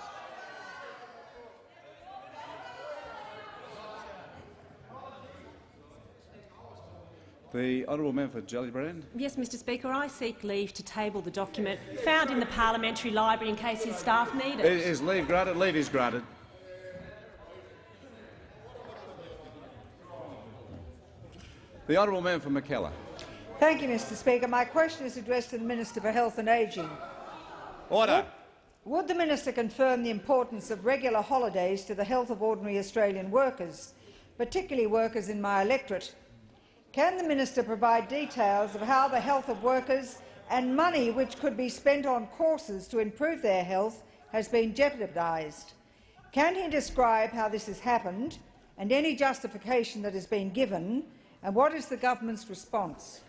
Speaker 2: The honourable member for Gellibrand.
Speaker 20: Yes, Mr Speaker, I seek leave to table the document found in the parliamentary library in case his staff need
Speaker 2: It
Speaker 20: it.
Speaker 2: is leave granted. Leave is granted. The honourable member for McKellar.
Speaker 31: Thank you, Mr Speaker. My question is addressed to the Minister for Health and Ageing.
Speaker 2: Order.
Speaker 31: Would the minister confirm the importance of regular holidays to the health of ordinary Australian workers, particularly workers in my electorate? Can the minister provide details of how the health of workers and money which could be spent on courses to improve their health has been jeopardised? Can he describe how this has happened and any justification that has been given, and what is the government's response?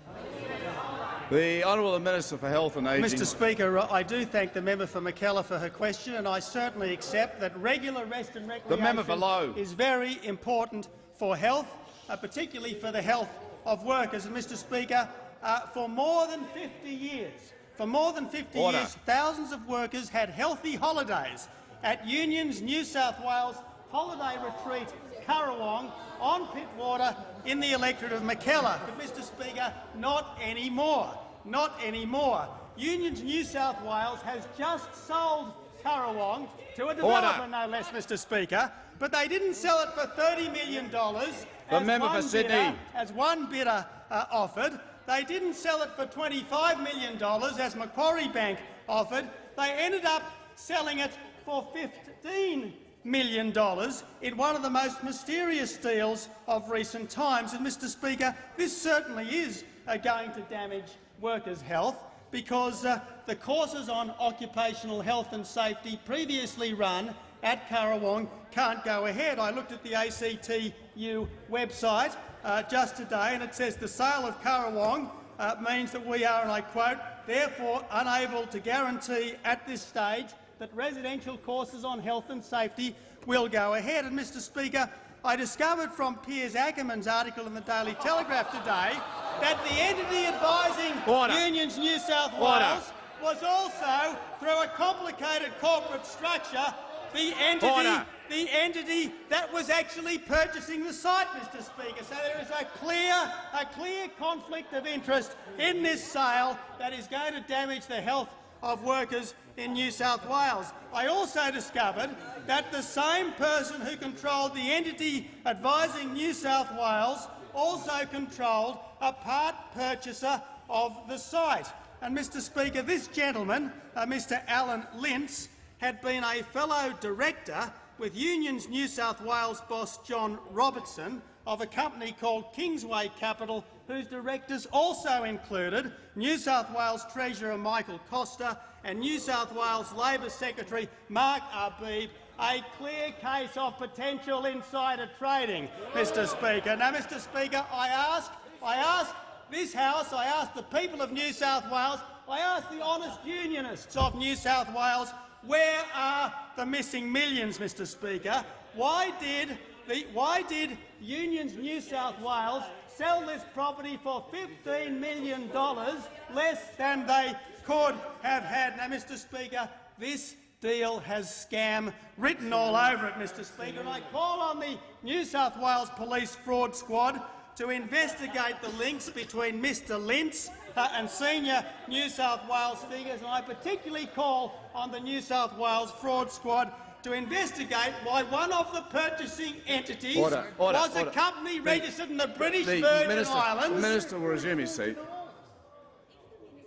Speaker 2: The honourable Minister for Health and Ageing.
Speaker 19: Mr Speaker, I do thank the member for McKellar for her question, and I certainly accept that regular rest and recreation
Speaker 2: member for Lowe.
Speaker 19: is very important for health, uh, particularly for the health of workers. And, Mr Speaker, uh, for more than 50 years, for more than 50
Speaker 2: Order.
Speaker 19: years, thousands of workers had healthy holidays at Union's New South Wales holiday retreat, Currawong, on Pittwater in the electorate of McKellar. But, Mr Speaker, not anymore. Not anymore. Union's New South Wales has just sold Currawong to a developer, no less, Mr Speaker, but they didn't sell it for $30 million,
Speaker 2: The
Speaker 19: as
Speaker 2: member for Sydney.
Speaker 19: bidder- as one bidder uh, offered. They didn't sell it for $25 million, as Macquarie Bank offered. They ended up selling it for $15 million dollars in one of the most mysterious deals of recent times. And, Mr Speaker, this certainly is uh, going to damage workers' health because uh, the courses on occupational health and safety previously run at Currawong can't go ahead. I looked at the ACTU website uh, just today and it says the sale of Currawong uh, means that we are, and I quote, therefore unable to guarantee at this stage that residential courses on health and safety will go ahead. And, Mr Speaker, I discovered from Piers Akerman's article in the Daily Telegraph today that the entity advising
Speaker 2: Order.
Speaker 19: Unions New South
Speaker 2: Order.
Speaker 19: Wales was also, through a complicated corporate structure, the entity,
Speaker 2: Order.
Speaker 19: the entity that was actually purchasing the site, Mr Speaker. So there is a clear, a clear conflict of interest in this sale that is going to damage the health of workers in New South Wales. I also discovered that the same person who controlled the entity advising New South Wales also controlled a part purchaser of the site. And, Mr Speaker, this gentleman, uh, Mr Alan Lintz, had been a fellow director with Union's New South Wales boss John Robertson of a company called Kingsway Capital, whose directors also included New South Wales Treasurer Michael Costa and New South Wales Labor Secretary Mark Arbib, a clear case of potential insider trading, Mr Speaker. Now, Mr Speaker, I ask, I ask this House, I ask the people of New South Wales, I ask the honest unionists of New South Wales, where are the missing millions, Mr Speaker? Why did, the, why did Unions New South Wales sell this property for $15 million less than they could have had? Now, Mr Speaker, this deal has scam written all over it, Mr Speaker, and I call on the New South Wales Police Fraud Squad to investigate the links between Mr Lintz uh, and senior New South Wales figures, and I particularly call on the New South Wales Fraud Squad to investigate why one of the purchasing entities
Speaker 2: Order, order,
Speaker 19: was
Speaker 2: order.
Speaker 19: a company
Speaker 2: The-
Speaker 19: registered in the British
Speaker 2: The
Speaker 19: Virgin
Speaker 2: minister,
Speaker 19: Islands.
Speaker 2: the minister will resume his seat.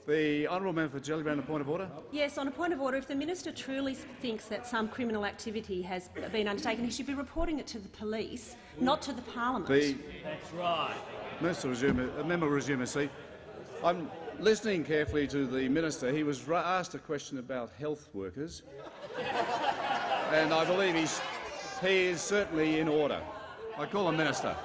Speaker 2: The honourable member for Gellibrand, a point of order.
Speaker 20: Yes, on a point of order, if the minister truly thinks that some criminal activity has been undertaken, he should be reporting it to the police, not to the parliament.
Speaker 2: The
Speaker 10: That's right.
Speaker 2: minister resume, a member resume his seat. I'm listening carefully to the minister. He was asked a question about health workers, and I believe he's, he is certainly in order. I call him minister.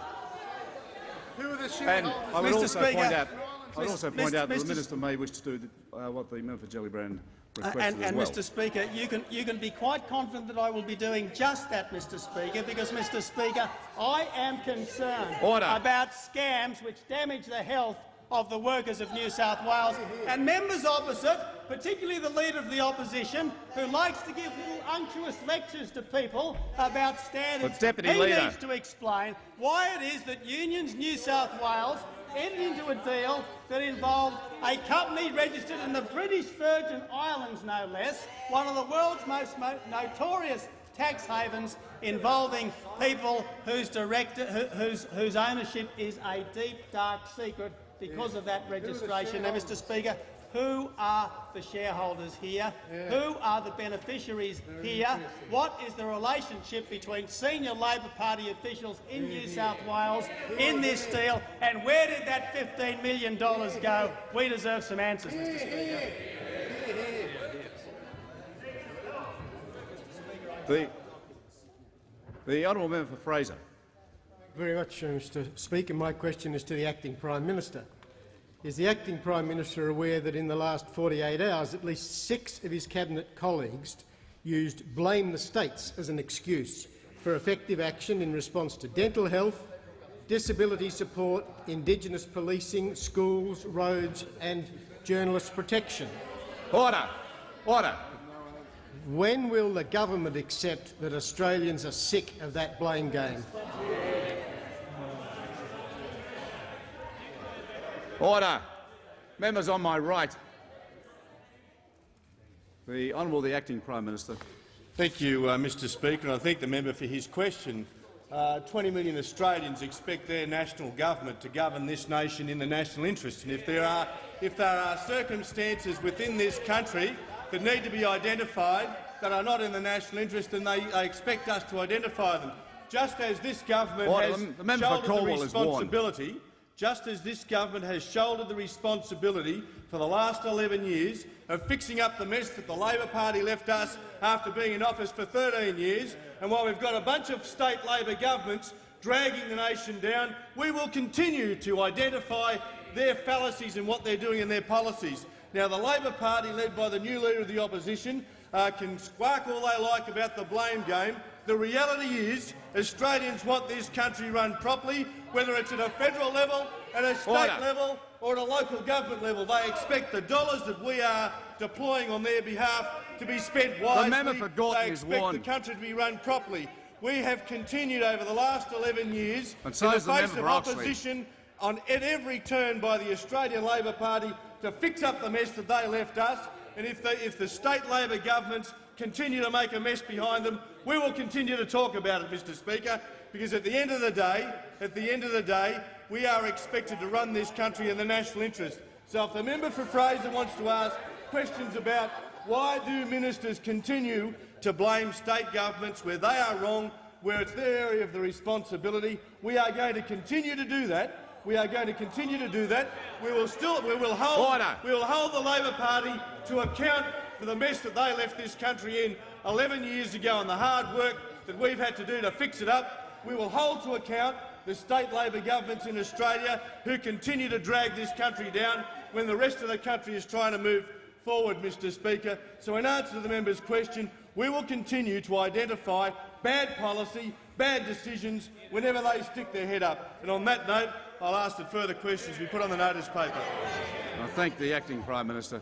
Speaker 26: Who are the
Speaker 2: And
Speaker 26: shareholders?
Speaker 2: I would
Speaker 19: Mr.
Speaker 2: also
Speaker 19: Speaker,
Speaker 2: point out, I would also point out that
Speaker 19: Mr.
Speaker 2: the minister may wish to do uh, what the member for Gellibrand
Speaker 19: Uh, and, and
Speaker 2: well.
Speaker 19: Mr Speaker, you can, you can be quite confident that I will be doing just that, Mr Speaker, because, Mr Speaker, I am concerned
Speaker 2: Order.
Speaker 19: about scams which damage the health of the workers of New South Wales. And members opposite, particularly the Leader of the Opposition, who likes to give little unctuous lectures to people about standards,
Speaker 2: But, Deputy
Speaker 19: he
Speaker 2: Leader-
Speaker 19: needs to explain why it is that Unions New South Wales entered into a deal that involved a company registered in the British Virgin Islands, no less, one of the world's most mo notorious tax havens involving people whose, director, who, whose, whose ownership is a deep, dark secret because of that registration. Now, Mr Speaker, who are the shareholders here? Who are the beneficiaries here? What is the relationship between senior Labor Party officials in New South Wales in this deal, and where did that $15 million go? We deserve some answers, Mr Speaker.
Speaker 2: The, the honourable member for Fraser.
Speaker 23: Very much, Mr Speaker. My question is to the Acting Prime Minister. Is the Acting Prime Minister aware that in the last 48 hours at least six of his Cabinet colleagues used blame the states as an excuse for effective action in response to dental health, disability support, Indigenous policing, schools, roads and journalist protection?
Speaker 2: Order! Order!
Speaker 23: When will the government accept that Australians are sick of that blame game?
Speaker 2: Order! Members on my right. The Honourable the Acting Prime Minister.
Speaker 32: Thank you, uh, Mr Speaker, and I thank the member for his question. Uh, 20 million Australians expect their national government to govern this nation in the national interest, and if there are, if there are circumstances within this country that need to be identified that are not in the national interest, then they, they expect us to identify them. Just as this government
Speaker 2: Order.
Speaker 32: has
Speaker 2: The for
Speaker 32: shouldered the responsibility just as this government has shouldered the responsibility for the last 11 years of fixing up the mess that the Labor Party left us after being in office for 13 years, and while we've got a bunch of state Labor governments dragging the nation down, we will continue to identify their fallacies and what they're doing in their policies. Now, the Labor Party, led by the new Leader of the Opposition, uh, can squawk all they like about the blame game. The reality is Australians want this country run properly, whether it's at a federal level, at a state
Speaker 2: Order.
Speaker 32: level or at a local government level. They expect the dollars that we are deploying on their behalf to be spent wisely.
Speaker 2: The member for Gorton
Speaker 32: they
Speaker 2: is
Speaker 32: expect
Speaker 2: warned.
Speaker 32: the country to be run properly. We have continued over the last 11 years
Speaker 2: And so
Speaker 32: in the
Speaker 2: is the
Speaker 32: face of opposition on, at every turn by the Australian Labor Party to fix up the mess that they left us. And if the, if the state Labor governments continue to make a mess behind them, we will continue to talk about it, Mr Speaker, because at the end of the day, at the end of the day, we are expected to run this country in the national interest. So if the member for Fraser wants to ask questions about why do ministers continue to blame state governments where they are wrong, where it's their area of the responsibility, we are going to continue to do that. We are going to continue to do that. We will still we will hold we will hold the Labor Party to account for the mess that they left this country in 11 years ago and the hard work that we've had to do to fix it up. We will hold to account the state Labor governments in Australia who continue to drag this country down when the rest of the country is trying to move forward, Mr Speaker. So in answer to the member's question, we will continue to identify bad policy, bad decisions whenever they stick their head up. And on that note, I'll ask that further questions be put on the notice paper.
Speaker 2: I thank the acting Prime Minister.